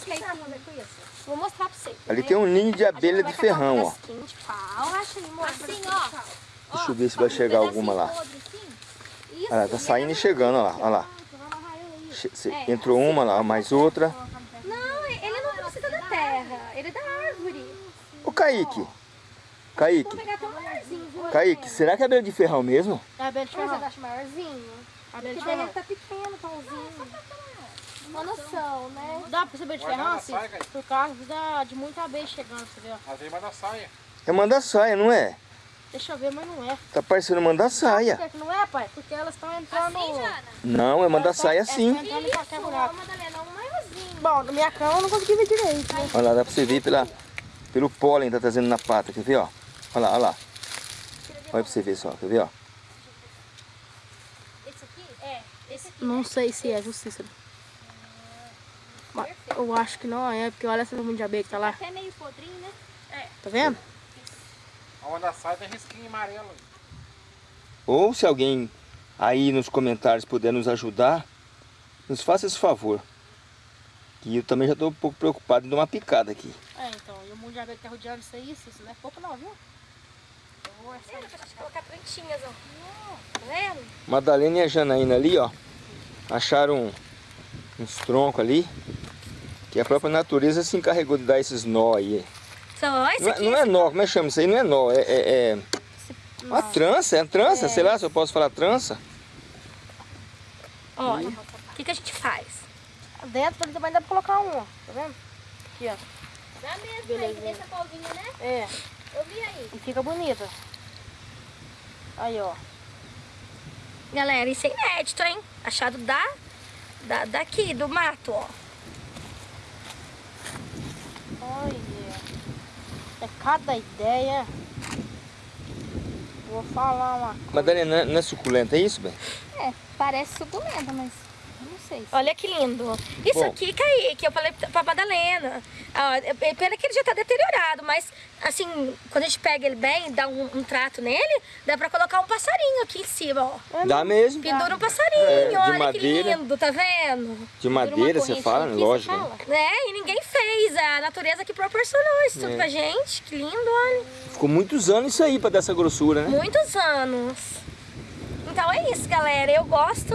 Vou mostrar pra você. Ali tem um ninho de abelha de ferrão, ó. Assim, ó. Deixa eu ver se vai chegar alguma lá. Olha lá, tá saindo e chegando, olha lá, olha lá. Che- se- Entrou uma lá, mais outra. Não, ele não precisa da terra, ele é da árvore. Ô Kaique, Kaique, Viu? Kaique, será que é abelha de ferrão mesmo? É a Bete Mas você Ferrão. acha maiorzinho? A Porque Bete daí Ferrão. ele tá pequeno, tãozinho. Uma noção, né? Dá pra saber de ferrão, assim? saia. Por causa da, de muita abelha chegando, você vê? ó. Às vezes na saia. É mandaçaia, não é? Deixa eu ver, mas não é. Tá parecendo mandaçaia. Por que que não é, pai? Porque elas estão entrando... Assim, Jana? Não, é sim. Madalena, um maiorzinho. Bom, na minha cama eu não consegui ver direito, né? Olha lá, dá pra você ver pela, pelo pólen que tá trazendo na pata, quer ver, ó? Olha lá, olha lá. Olha pra você ver só, quer ver, ó? Esse aqui? É. Esse aqui. Não sei se é justiça. Mas eu acho que não é, porque olha essa nuvem de abelha que tá lá. Até meio podrinho, né? Tá vendo? Onde a saia tem risquinho amarelo. Ou se alguém aí nos comentários puder nos ajudar, nos faça esse favor. Que eu também já tô um pouco preocupado em dar uma picada aqui. É, então. E o mundo de abelha que tá rodeando isso aí, isso, isso não é pouco não, viu? Pra gente colocar plantinhas, ó. Tá vendo? Madalena e a Janaína ali, ó, acharam um- uns troncos ali, que a própria natureza se encarregou de dar esses nó aí. Não é, aqui. não é nó, como é que chama isso aí? Não é nó, é, é, é uma trança, é trança, sei lá se eu posso falar trança. Olha, o que, que a gente faz? Dentro ali também dá pra colocar um, ó. Tá vendo? Aqui, ó. Dá mesmo, Beleza. Dessa pauzinha, né? É. Eu vi aí. E fica bonita. Aí, ó. Galera, isso é inédito, hein? Achado da, da, daqui, do mato, ó. Olha. É cada ideia. Vou falar uma Madalena, não é- não é suculenta, é isso, bem? É, parece suculenta, mas sei. Olha que lindo. Isso Bom. aqui, Kaique, eu falei pra Madalena. Ah, é- é pena que ele já tá deteriorado, mas assim, quando a gente pega ele bem, dá um, um trato nele, dá pra colocar um passarinho aqui em cima, ó. Dá mesmo. Pendura um passarinho, É, de olha madeira. que lindo, tá vendo? De madeira, você fala, lógico. né? É, e ninguém fez, a natureza que proporcionou isso tudo É. pra gente. Que lindo, olha. Ficou muitos anos isso aí pra dar essa grossura, né? Muitos anos. Então é isso, galera. Eu gosto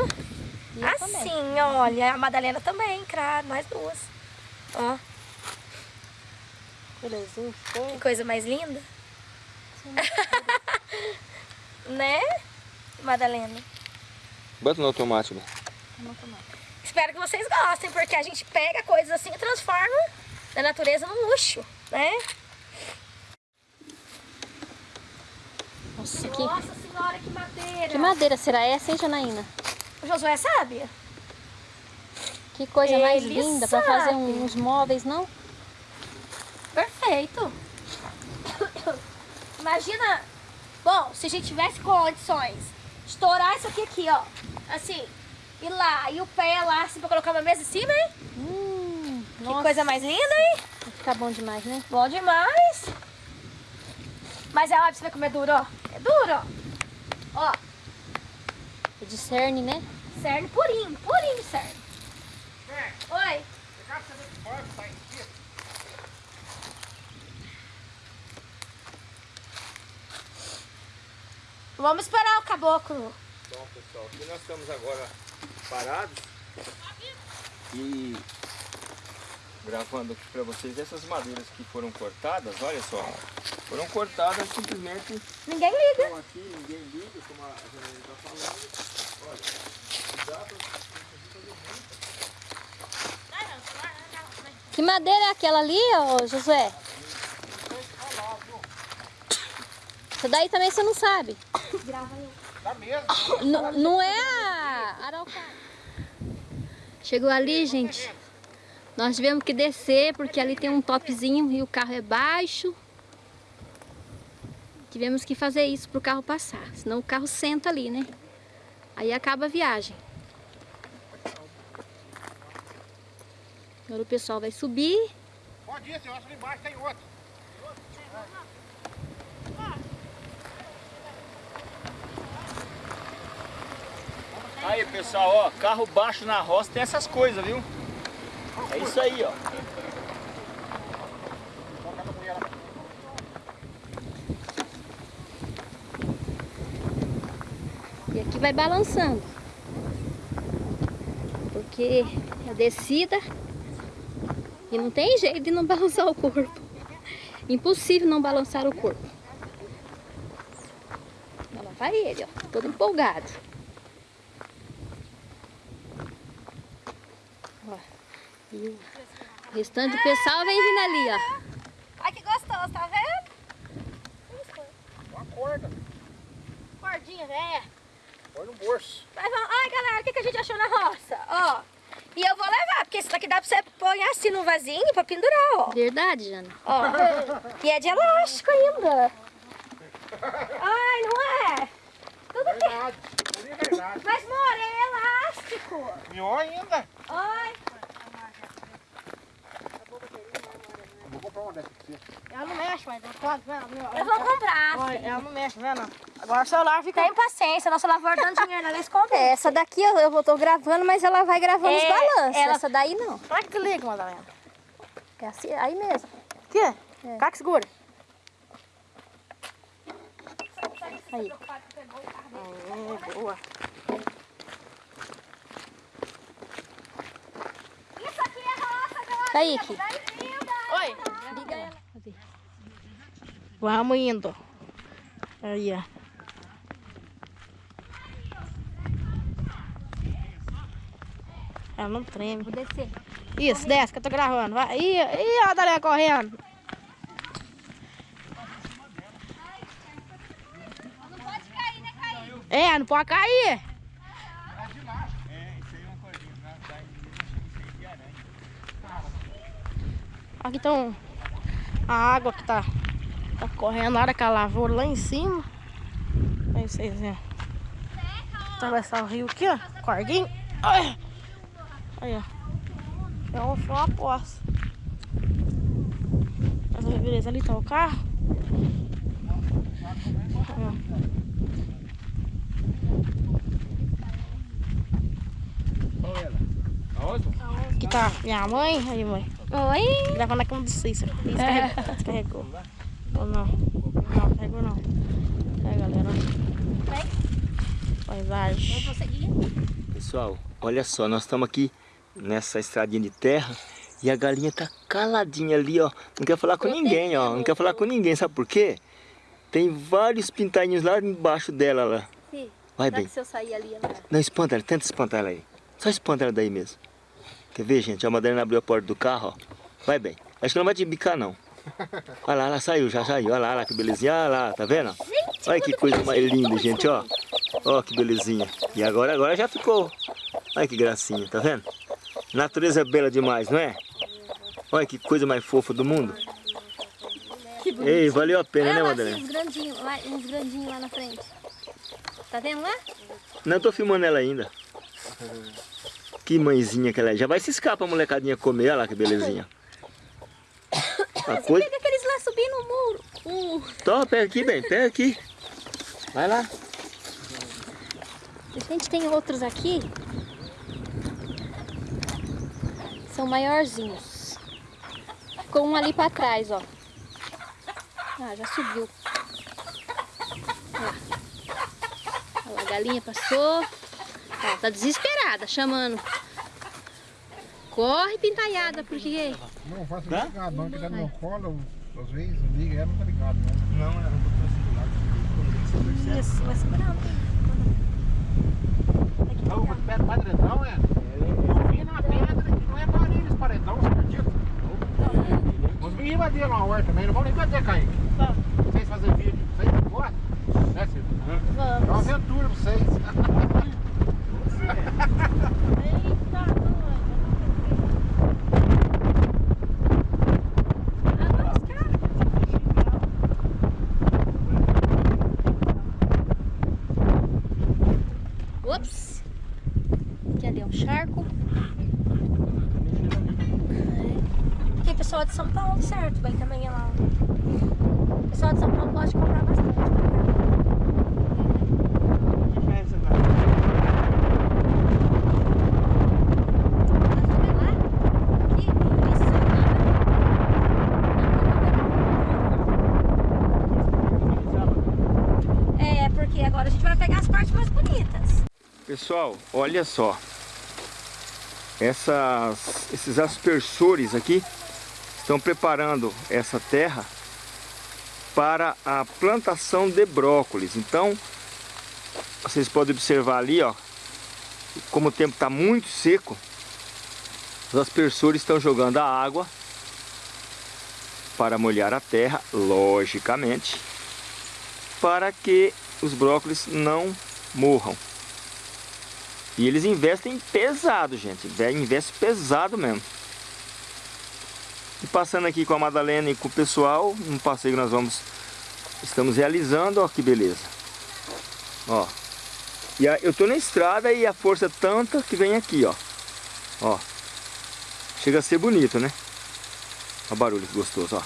assim, olha. A Madalena também, claro, nós duas. Ó, que coisa mais linda. né, Madalena? Bota no automático. Espero que vocês gostem, porque a gente pega coisas assim e transforma da natureza num luxo, né? Nossa, que, Nossa senhora, que madeira! que madeira será essa, hein, Janaína? O Josué sabe? Que coisa mais Ele linda pra fazer uns móveis, não? Perfeito. Imagina, bom, se a gente tivesse condições de estourar isso aqui, aqui, ó. Assim, e lá, e o pé lá, assim, pra colocar uma mesa em cima, hein? Hum, Que nossa, coisa mais linda, hein? vai ficar bom demais, né? Bom demais. Mas é óbvio, você vê como é duro, ó. É duro, ó. Ó, É de cerne, né? Cerne purinho, purinho cerne. Oi. Vamos esperar o caboclo. Bom, pessoal, aqui nós estamos agora parados e gravando aqui para vocês essas madeiras que foram cortadas, olha só, foram cortadas simplesmente Ninguém liga. estão aqui, ninguém liga, como a está falando. Olha, dá pra Que madeira é aquela ali, ô Josué? Essa daí também você não sabe. Dá mesmo. N- não é a araucária. Chegou ali, gente. Nós tivemos que descer porque ali tem um topzinho e o carro é baixo. Tivemos que fazer isso pro carro passar, senão o carro senta ali, né? Aí acaba a viagem. Agora o pessoal vai subir. Pode ir, senhor. Ali embaixo tem outro. Aí pessoal, ó, carro baixo na roça tem essas coisas, viu? É isso aí, ó. E aqui vai balançando. Porque é descida e não tem jeito de não balançar o corpo. Impossível não balançar o corpo. Lá vai ele, ó, todo empolgado. E o restante do pessoal vem vindo ali, ó. Ai, que gostoso, tá vendo? Uma corda. Cordinha, velha. Põe no bolso. Mas vamos... Ai, galera, o que, que a gente achou na roça? Ó, e eu vou levar, porque isso daqui dá pra você pôr assim no vasinho pra pendurar, ó. Verdade, Jana? Ó. E é de elástico ainda. Ai, não é? Tudo que... Verdade. Tudo é verdade. Mas, amor, é elástico. Melhor ainda. Ai, Vou comprar uma dessa pra você. Ela não mexe, mas quanto, né? eu vou comprar. Ela não mexe, vendo? Agora o celular fica. Tem paciência, nosso lavor dando dinheiro, ela esconde. É, essa daqui eu, eu tô gravando, mas ela vai gravando É, os balanços. ela- Essa daí não. Como é que liga, Madalena? É assim, aí mesmo. Aqui? É. Cá que segura. Aí. Aê, boa. Isso aqui é roça, galera. Kaique, Oi. Vamos indo. Aí, ó. Ela não treme. Vou descer. Isso, desce que eu tô gravando. Vai. Ih, ih, a Madalena correndo. Não pode cair, né, cair? É, não pode cair. É, isso aí é uma aranha. Aqui estão a água que tá, tá correndo hora que ela lavoura lá em cima. Aí vocês verem. Atravessar o rio aqui, ó. Corguinho. Ai. Aí, ó. É um foi uma poça. Mas aí, beleza, ali tá o carro. Aqui tá minha mãe. Aí, mãe. Oi. Levando na cama do Cícero. Descarregou. Descarregou. Ou não? Não, não. É, galera. Paisagem. Pessoal, olha só, nós estamos aqui nessa estradinha de terra e a galinha tá caladinha ali, ó. Não quer falar com ninguém, ó. Não quer falar com ninguém, sabe por quê? Tem vários pintainhos lá embaixo dela lá. Fih, Vai bem. se eu sair ali, ela... Não, espanta ela, tenta espantar ela aí. Só espanta ela daí mesmo. Quer ver, gente? A Madalena abriu a porta do carro, ó. Vai bem. Acho que ela não vai te bicar, não. Olha lá, ela saiu, já saiu. Olha lá, olha lá que belezinha. Olha lá, tá vendo? Olha que coisa mais linda, gente, ó. Ó que belezinha. E agora, agora já ficou. Olha que gracinha, tá vendo? Natureza é bela demais, não é? Olha que coisa mais fofa do mundo. Ei, valeu a pena, né, Olha lá, Madalena? assim, uns grandinhos, lá, uns grandinhos lá na frente. Tá vendo lá? Não tô filmando ela ainda. Que mãezinha que ela é. Já vai se escapar a molecadinha comer, olha lá que belezinha. A coisa... Pega aqueles lá subindo o muro. Uh. Pega aqui, bem, pega aqui. Vai lá. A gente tem outros aqui. São maiorzinhos. Ficou um ali pra trás, ó. Ah, já subiu. Ó. A galinha passou. Ó, tá desesperada, chamando. Corre, pintaiada, porque... Não faça Tá? ligado, não, que tá no meu colo, às vezes, liga, ela não tá ligado, não. Não, ela botou assim do lado. Isso, vai segurando. Não, o pé do paredão, é? Eu vi na pedra que não é barulho esse paredão, você acredita? Os meninos invadiram uma horta também, não vão nem bater, Kaique. Vocês fazem vídeo, vocês não gostam? Né, Silvio? É uma aventura pra vocês. Ups! Aqui ali é um charco. Porque o pessoal de São Certo? Vai também é lá. O pessoal de São Paulo pode comprar bastante. É, agora a gente vai pegar as partes mais bonitas. Pessoal, olha só. Essas, esses aspersores aqui estão preparando essa terra para a plantação de brócolis. Então, vocês podem observar ali, ó, como o tempo está muito seco, os aspersores estão jogando a água para molhar a terra, logicamente, para que os brócolis não morram. E eles investem pesado, gente. Investe pesado mesmo. E passando aqui com a Madalena e com o pessoal, um passeio que nós vamos estamos realizando, ó que beleza. Ó. E a, eu tô na estrada e a força é tanta que vem aqui, ó. Ó. Chega a ser bonito, né? Olha o barulho gostoso, ó.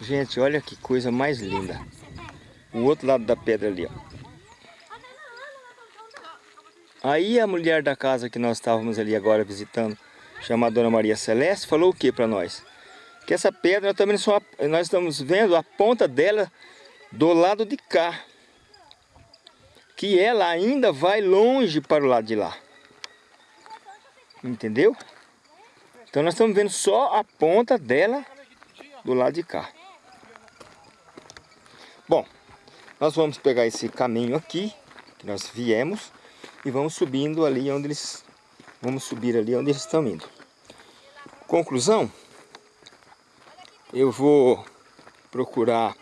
Gente, olha que coisa mais linda. O outro lado da pedra ali, ó. Aí a mulher da casa que nós estávamos ali agora visitando, chamada Dona Maria Celeste, falou o que para nós? Que essa pedra também só nós estamos vendo a ponta dela do lado de cá. Que ela ainda vai longe para o lado de lá. Entendeu? Então nós estamos vendo só a ponta dela do lado de cá. Bom, nós vamos pegar esse caminho aqui, que nós viemos, e vamos subindo ali onde eles... Vamos subir ali onde eles estão indo. Conclusão, eu vou procurar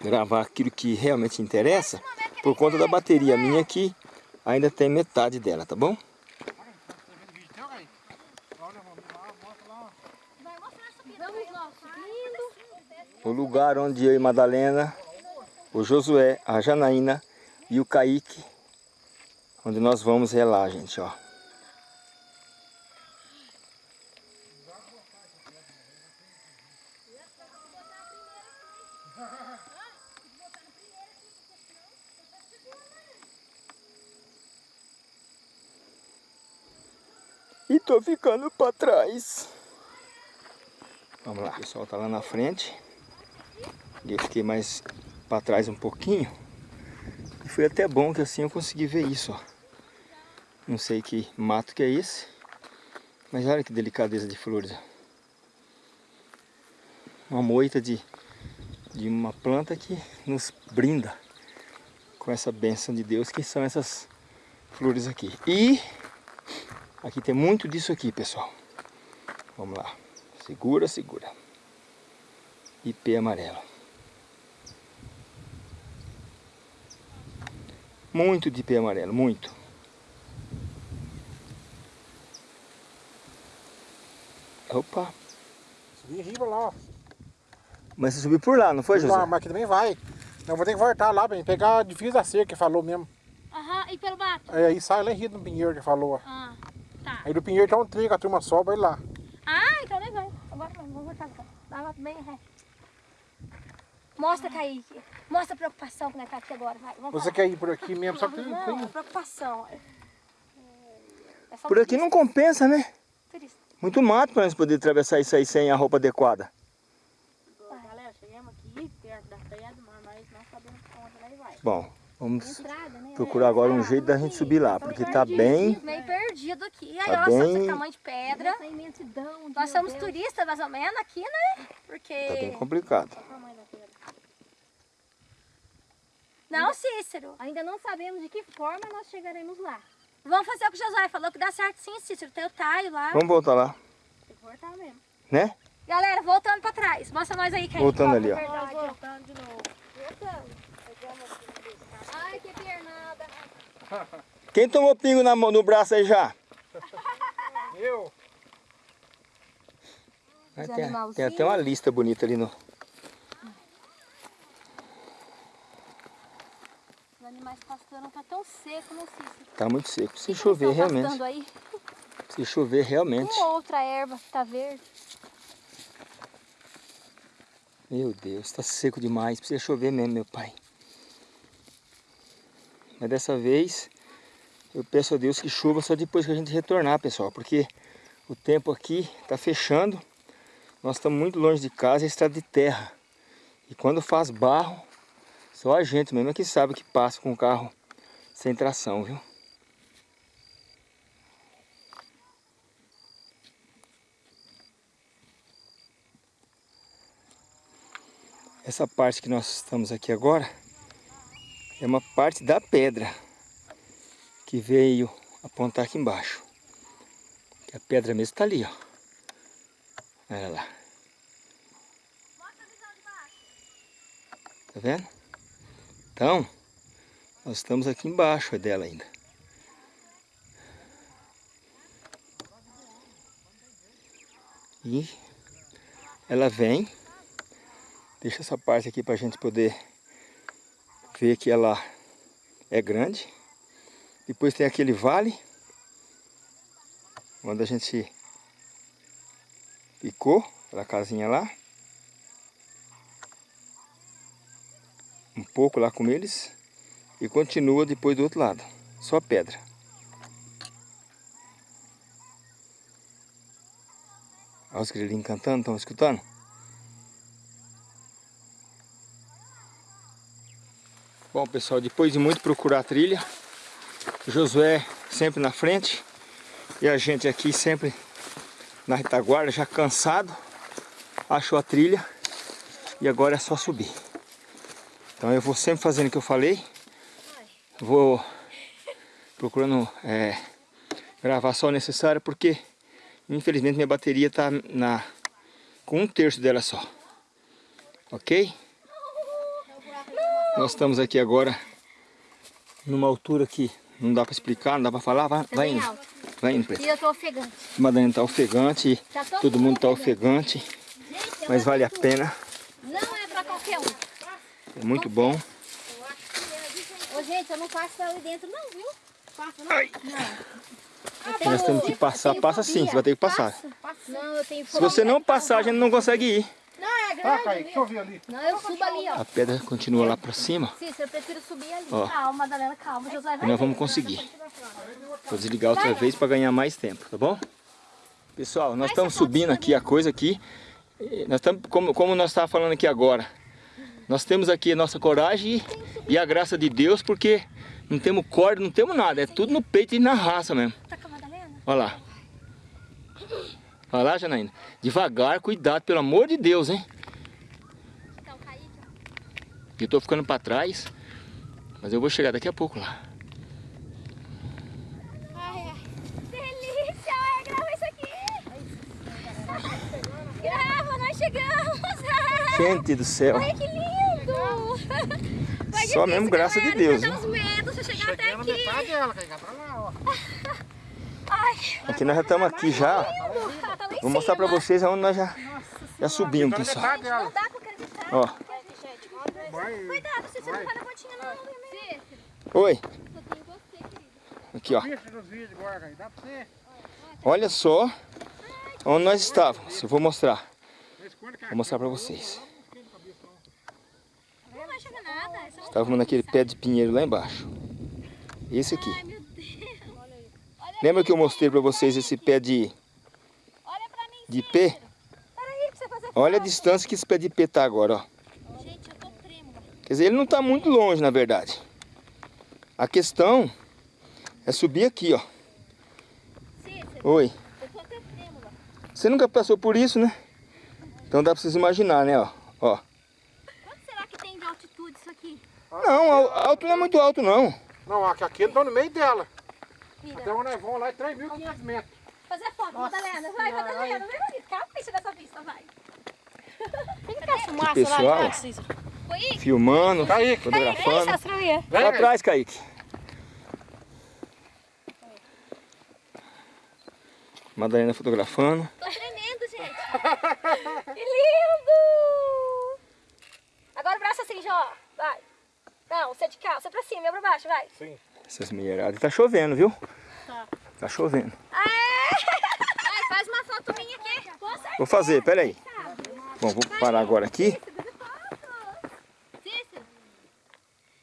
gravar aquilo que realmente interessa, por conta da bateria minha aqui, ainda tem metade dela, tá bom? O lugar onde eu e Madalena, o Josué, a Janaína e o Kaique, onde nós vamos relar, gente, ó. E tô ficando para trás. Vamos lá, o pessoal tá lá na frente. E eu fiquei mais para trás um pouquinho. Foi até bom que assim eu consegui ver isso, ó. Não sei que mato que é esse. Mas olha que delicadeza de flores. Uma moita de, de uma planta que nos brinda com essa bênção de Deus, que são essas flores aqui. E aqui tem muito disso aqui, pessoal. Vamos lá. Segura, segura. ipê amarelo. Muito de ipê amarelo, muito. Opa, Subi em riba lá, ó. mas você subiu por lá, não foi, José? Lá, mas aqui também vai. Eu vou ter que voltar lá, bem, pegar a divisa da cerca que falou mesmo. Aham, e pelo mato? Aí, aí sai lá em Rio do Pinheiro que falou, ó. Ah, tá. Aí do Pinheiro tem um que a turma sobe, vai lá. Ah, então nem vai. Agora vamos, vamos voltar. Dá lá bem reto. Mostra, Kaique. Mostra a preocupação que nós tá aqui agora. Vai, vamos Você falar. quer ir por aqui mesmo, só que tem, Não, tem é preocupação. É só Por aqui não compensa, né? turista. Muito mato para nós poder atravessar isso aí sem a roupa adequada. Galera, chegamos aqui perto da pedra, mas nós não sabemos pra onde nós vai. Bom, vamos Estrada, né? procurar agora um jeito da gente subir lá, porque tá bem... Meio perdido aqui. Aí, Tá olha só bem- esse tamanho de pedra. Imensidão. Nós somos Deus. turistas, mais ou menos, aqui, né? Porque... Tá bem complicado. Olha o tamanho da pedra. Não, Cícero. Ainda não sabemos de que forma nós chegaremos lá. Vamos fazer o que o Josué falou, que dá certo sim, Cícero. Tem o taio lá. Vamos voltar lá, Se for, tá mesmo. né? Galera, voltando pra trás. Mostra nós aí, Kaique. Voltando ali, ó. Verdade, voltando de novo. Voltando. Ai, que pernada. Quem tomou pingo na mão, no braço aí já? Eu. Tem, tem até uma lista bonita ali no... Os pastando tá tão seco? Tá muito seco. Se chover realmente. aí? Se chover realmente. Uma outra erva que tá verde. Meu Deus, tá seco demais. Precisa chover mesmo, meu pai. Mas dessa vez eu peço a Deus que chova só depois que a gente retornar, pessoal. Porque o tempo aqui tá fechando. Nós estamos muito longe de casa e é estrada de terra. E quando faz barro, só a gente mesmo é que sabe que passa com o carro sem tração, viu? Essa parte que nós estamos aqui agora é uma parte da pedra que veio apontar aqui embaixo. A pedra mesmo está ali, ó. Olha lá. Tá vendo? Então, nós estamos aqui embaixo dela ainda. E ela vem Deixa essa parte aqui para a gente poder ver que ela é grande. Depois tem aquele vale, onde a gente ficou, aquela casinha lá. Um pouco lá com eles e continua depois do outro lado, só pedra. Olha os grilinhos cantando, estão escutando? Bom pessoal, depois de muito procurar a trilha, Josué sempre na frente e a gente aqui sempre na retaguarda, já cansado, achou a trilha e agora é só subir. Então eu vou sempre fazendo o que eu falei, vou procurando é, gravar só o necessário porque infelizmente minha bateria está na, com um terço dela só, ok? Nós estamos aqui agora numa altura que não dá para explicar, não dá para falar. Vai, vai bem indo. alto. Vai indo, Preto. E eu tô ofegante. Madalena está ofegante, Já tô todo mundo está ofegante. ofegante, mas vale a pena. Não é pra qualquer um. É muito bom. Ô, gente, eu não passo ali dentro não, viu? Passa não? Ai. Nós temos que passar, passa sim, você vai ter que passar. Não, eu tenho Se você não passar, a gente não consegue ir. Não, é Ah, grande. Kaique, deixa eu ver ali. Não, eu subo ali, ó. A pedra continua lá para cima Cícero, eu prefiro subir ali. Ó. Calma, Madalena, calma. Josué e vai nós ver. vamos conseguir. Vou desligar outra vez para ganhar mais tempo, tá bom? Pessoal, nós estamos subindo aqui a coisa aqui. Eh, Nós estamos, como, como nós estávamos falando aqui agora, nós temos aqui a nossa coragem e, e a graça de Deus, porque não temos corda, não temos nada, é tudo no peito e na raça mesmo. Tá? Olha lá. Olha lá, Janaína. Devagar, cuidado, pelo amor de Deus, hein? Kaique, Eu tô ficando para trás, mas eu vou chegar daqui a pouco lá. Ai, ai. Delícia! Grava isso aqui! Grava, nós chegamos! Gente do céu. Ai, que lindo! Foi Só mesmo graça de Deus, Dá né? uns medos pra chegar até Cheguei aqui. metade dela, pra lá, ó. Ai, Aqui nós já estamos aqui já. tá lá em Vou mostrar pra vocês aonde nós já, já subimos, na pessoal. dela. Não dá pra acreditar. Ó, Vai. Cuidado, se você não cai na pontinha, não. oi. Aqui, ó. Você. Olha só onde nós estávamos. Eu vou mostrar. Vou mostrar pra vocês. Não vai chegar Estávamos naquele pé de pinheiro lá embaixo. Esse aqui. Ai, meu Deus. Lembra que eu mostrei pra vocês esse pé de, Olha pra mim. de fazer Olha a distância que esse pé de ipê tá agora, ó. Gente, eu tô trêmula. Quer dizer, ele não tá muito longe, na verdade. A questão é subir aqui, ó. Cícero, Oi. eu tô até trêmula. Você nunca passou por isso, né? Então dá pra vocês imaginar, né, ó. ó. Quanto será que tem de altitude isso aqui? Não, al- alto não é muito alto, não. Não, aqui, aqui tá no meio dela. Mira. Até onde nós vamos lá é 3.500 metros. Fazer foto, Madalena. Vai, Madalena. Vem, bonito. Capricha nessa vista, vai. Pessoal, Foi aí. filmando, Kaique. fotografando. Sastruia. Vem, Pra Kaique. Kaique. Madalena fotografando. Tô tremendo, gente. que lindo! Agora o braço assim, já, ó. Vai. Não, você é de cá, você pra cima, eu pra baixo, vai. Sim. Essas mulheradas. Tá chovendo, viu? Tá chovendo. Vai, faz uma foto minha aqui. Com certeza. Vou fazer, peraí. Bom, vou parar agora aqui.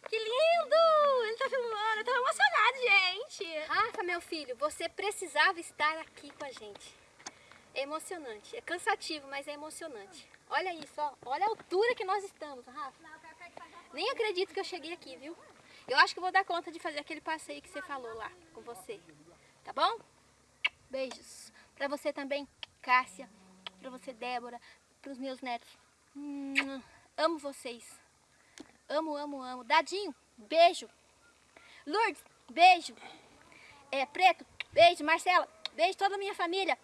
Que lindo! Ele tá filmando, eu tô emocionado, gente. Rafa, meu filho, você precisava estar aqui com a gente. É emocionante. É cansativo, mas é emocionante. Olha isso, ó. Olha a altura que nós estamos, Rafa. Nem acredito que eu cheguei aqui, viu? Eu acho que vou dar conta de fazer aquele passeio que você falou lá com você. Tá bom? Beijos. Pra você também, Cássia. Pra você, Débora. Pros meus netos. Amo vocês. Amo, amo, amo. Dadinho, beijo. Lourdes, beijo. É, Preto, beijo. Marcela, beijo. Toda a minha família.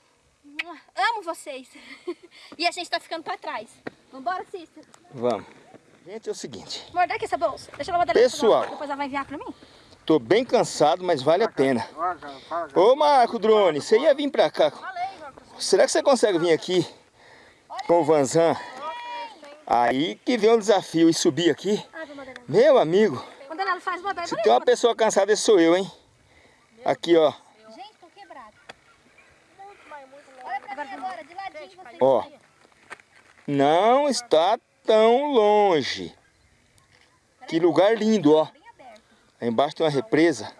Amo vocês. e a gente tá ficando pra trás. Vambora, Cícero. Vamos. Gente, é o seguinte. Aqui essa bolsa. Deixa. Pessoal. Depois ela vai enviar pra mim. Tô bem cansado, mas vale a pena. Ô Marco Drone, você ia vir pra cá. Será que você consegue vir aqui com o Vanzan? Aí que vem um desafio e subir aqui. Madalena. Meu amigo, se tem uma pessoa cansada, esse sou eu, hein? Aqui, ó. Gente, tô quebrado. Olha pra mim agora, de ladinho você. Ó. Não está tão longe. Que lugar lindo, ó. Aí embaixo tem uma represa.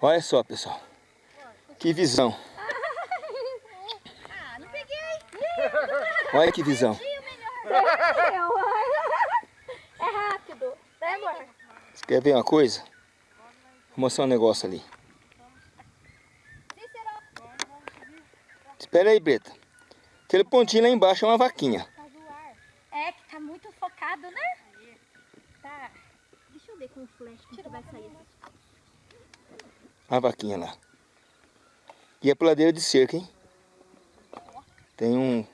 Olha só, pessoal. Que visão. Olha que visão. É rápido. Quer ver uma coisa? Vou mostrar um negócio ali. Espera aí, Breta. Aquele pontinho lá embaixo é uma vaquinha. tá. É que tá muito focado, né? Tá. Deixa eu ver com o flash como que vai sair. A vaquinha lá. E é puladeira de cerca, hein? Tem um,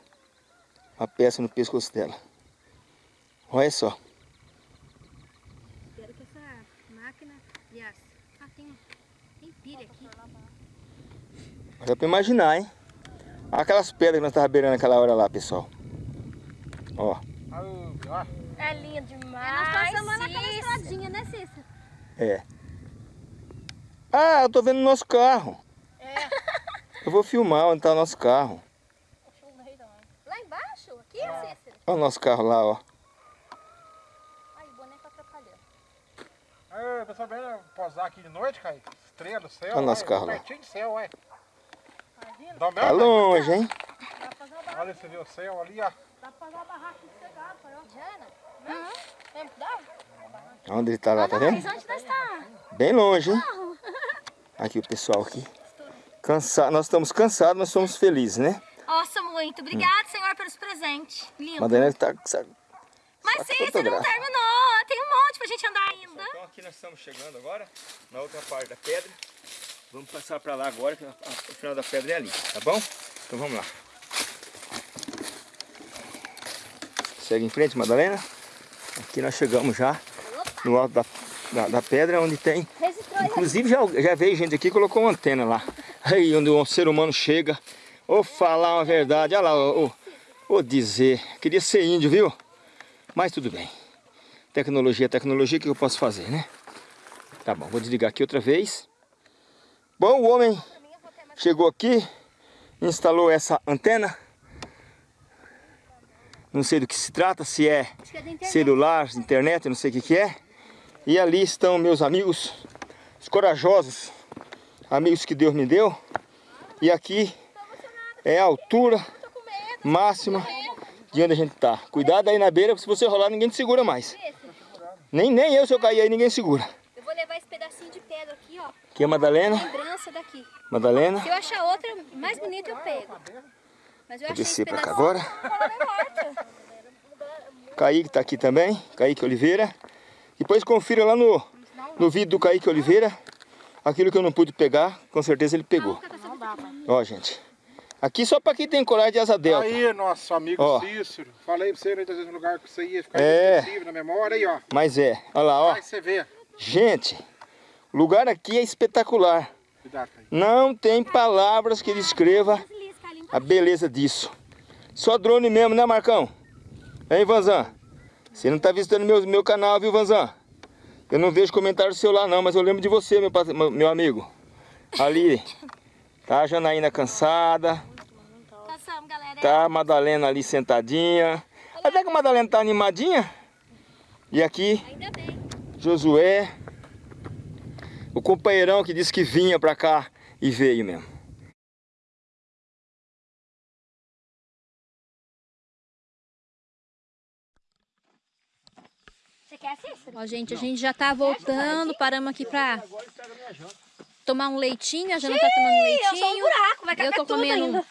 uma peça no pescoço dela. Olha só. Espero que essa máquina. Aliás, ah, tem, tem pilha aqui. Dá pra imaginar, hein? Aquelas pedras que nós tava beirando naquela hora lá, pessoal. Ó, Aí. É lindo demais. Nós passamos lá naquela Cícero. estradinha, né, Cícero? é. Ah, eu tô vendo o nosso carro. Eu vou filmar onde tá o nosso carro. Lá embaixo? Aqui, Cícero? Olha o nosso carro lá, ó. Ai, o boneco atrapalhando. Aí, pessoal, bem posar aqui de noite, cara. Estrela do céu. Olha o nosso olha, carro lá. Pertinho do céu, ué. Dá Tá longe, hein? Olha, você vê o céu ali, ó. Jana? Lembra que dá? Onde ele tá lá, tá vendo? Mas onde nós tá? Bem longe, hein? Aqui o pessoal aqui. Cansado, nós estamos cansados, mas somos felizes, né? Nossa, muito. Obrigada, Senhor, pelos presentes. Lindo. Madalena tá. sabe, Mas só Cícero, não fotografa. terminou. Tem um monte pra gente andar ainda. Então aqui nós estamos chegando agora, na outra parte da pedra. Vamos passar para lá agora, que o final da pedra é ali, tá bom? Então vamos lá. Segue em frente, Madalena. Aqui nós chegamos já no alto da, da, da pedra, onde tem... Inclusive já, já veio gente aqui e colocou uma antena lá. Aí onde um ser humano chega. Ou falar uma verdade. Olha lá, ou, ou dizer. Queria ser índio, viu? Mas tudo bem. Tecnologia é tecnologia, o que eu posso fazer, né? Tá bom, vou desligar aqui outra vez. Bom, o homem chegou aqui, instalou essa antena. Não sei do que se trata, se é celular, internet, não sei o que, que é. E ali estão meus amigos, os corajosos, amigos que Deus me deu. E aqui é a altura máxima de onde a gente tá. Cuidado aí na beira, porque se você rolar ninguém te segura mais. Nem, nem eu, se eu cair aí, ninguém segura. Eu vou levar esse pedacinho de pedra aqui, ó. Aqui é a Madalena, Lembrança daqui. Madalena. Se eu achar outra mais bonita, eu pego. Mas eu Vou descer pra cá agora. Kaique tá aqui também, Kaique Oliveira. Depois confira lá no, no vídeo do Kaique Oliveira. Aquilo que eu não pude pegar, com certeza ele pegou. Ó, gente. Aqui só pra quem tem coragem de asa delta. Aí, nosso amigo Ó. Cícero. Falei pra você, né, no lugar que você ia ficar É. na memória. Aí, ó. Mas é, olha lá, ó. Aí você vê. Gente, lugar aqui é espetacular. Não tem palavras que descreva a beleza disso. Só drone mesmo, né, Marcão? Hein, Vanzan? Você não tá visitando meu, meu canal, viu, Vanzan? Eu não vejo comentário seu lá não, mas eu lembro de você, meu, meu amigo. Ali, tá a Janaína cansada, tá a Madalena ali sentadinha. Até que a Madalena tá animadinha. E aqui, Ainda bem. Josué, o companheirão que disse que vinha pra cá e veio mesmo. Você quer, Cícero? Ó, gente, a gente já tá voltando, paramos aqui pra tomar um leitinho, a Jana tá tomando um Eu sou um leitinho. buraco, vai Eu tô comendo ainda.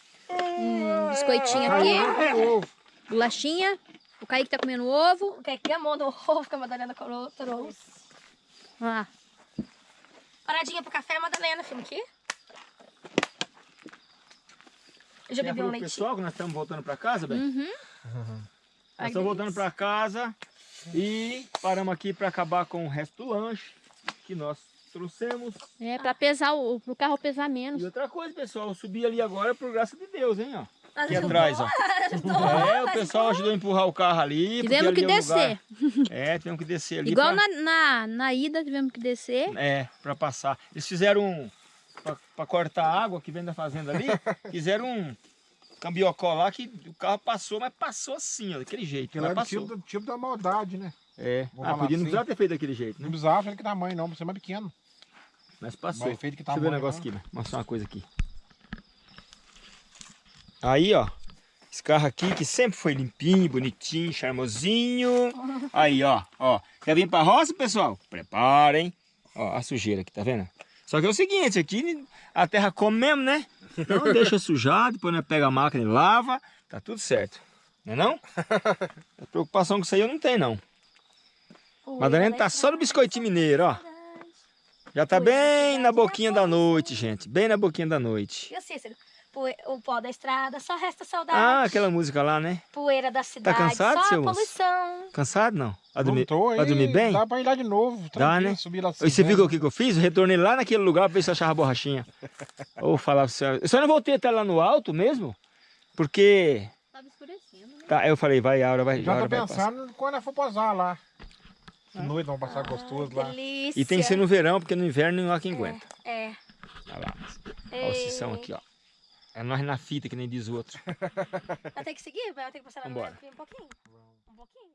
um biscoitinho aqui, bolachinha. O Kaique tá comendo ovo. O que é que é a mão do ovo que a Madalena trouxe? Olha lá. Paradinha pro café, Madalena, filho, aqui. Eu já bebi um leitinho. pessoal que nós estamos voltando pra casa, Beto? Uhum. Nós estamos voltando para casa e paramos aqui para acabar com o resto do lanche que nós trouxemos. É, pra pesar, o, pro carro pesar E menos. outra coisa, pessoal, eu subi ali agora por graça de Deus, hein, ó. Aqui atrás, ó. É, o pessoal ajudou a empurrar o carro ali. Tivemos ali que é descer. lugar- É, tivemos que descer ali. Igual pra- na, na, na ida tivemos que descer. É, para passar. Eles fizeram um. Para cortar a água que vem da fazenda ali, fizeram um cambiocó lá que o carro passou, mas passou assim, ó, daquele jeito. Aquilo era passou. tipo, tipo da maldade, né? É. Vou Ah, podia não assim. precisava ter feito daquele jeito, né? Não precisava ele que tamanho, não. Você é mais pequeno. Mas passou. Mas feito que Deixa eu ver um tamanho, negócio né? aqui, né? mostrar uma coisa aqui. Aí, ó. Esse carro aqui que sempre foi limpinho, bonitinho, charmosinho. Aí, ó, ó. Quer vir pra roça, pessoal? Preparem. Ó, a sujeira aqui, tá vendo? Só que é o seguinte, aqui a terra come mesmo, né? Então deixa sujar, depois nós pega a máquina e lava. Tá tudo certo. Não é não? A preocupação com isso aí eu não tenho, não. Madalena tá só no biscoitinho mineiro, ó. Já tá bem na boquinha da noite, gente. Bem na boquinha da noite. E o Cícero? O pó da estrada, só resta saudade. Ah, aquela música lá, né? Poeira da cidade, cansado, só seu a poluição. Cansado, não? Vai dormir, aí, bem? Dá pra ir lá de novo. Dá, né? Subir lá E você viu o que, que eu fiz? Eu retornei lá naquele lugar pra ver se eu achava a borrachinha. Ou falar pra você. Eu só não voltei até lá no alto mesmo, porque. Tava escurecendo, né? Tá, eu falei, vai, a hora vai. a Já hora tô pensando quando nós for posar lá. De noite vamos passar gostoso lá. Delícia. E tem que ser no verão, porque no inverno não há quem aguenta. É. Olha lá. Olha o aqui, ó. É nós na fita, que nem diz o outro. Vai ter que seguir? Vai ter que passar lá no um pouquinho? Um pouquinho?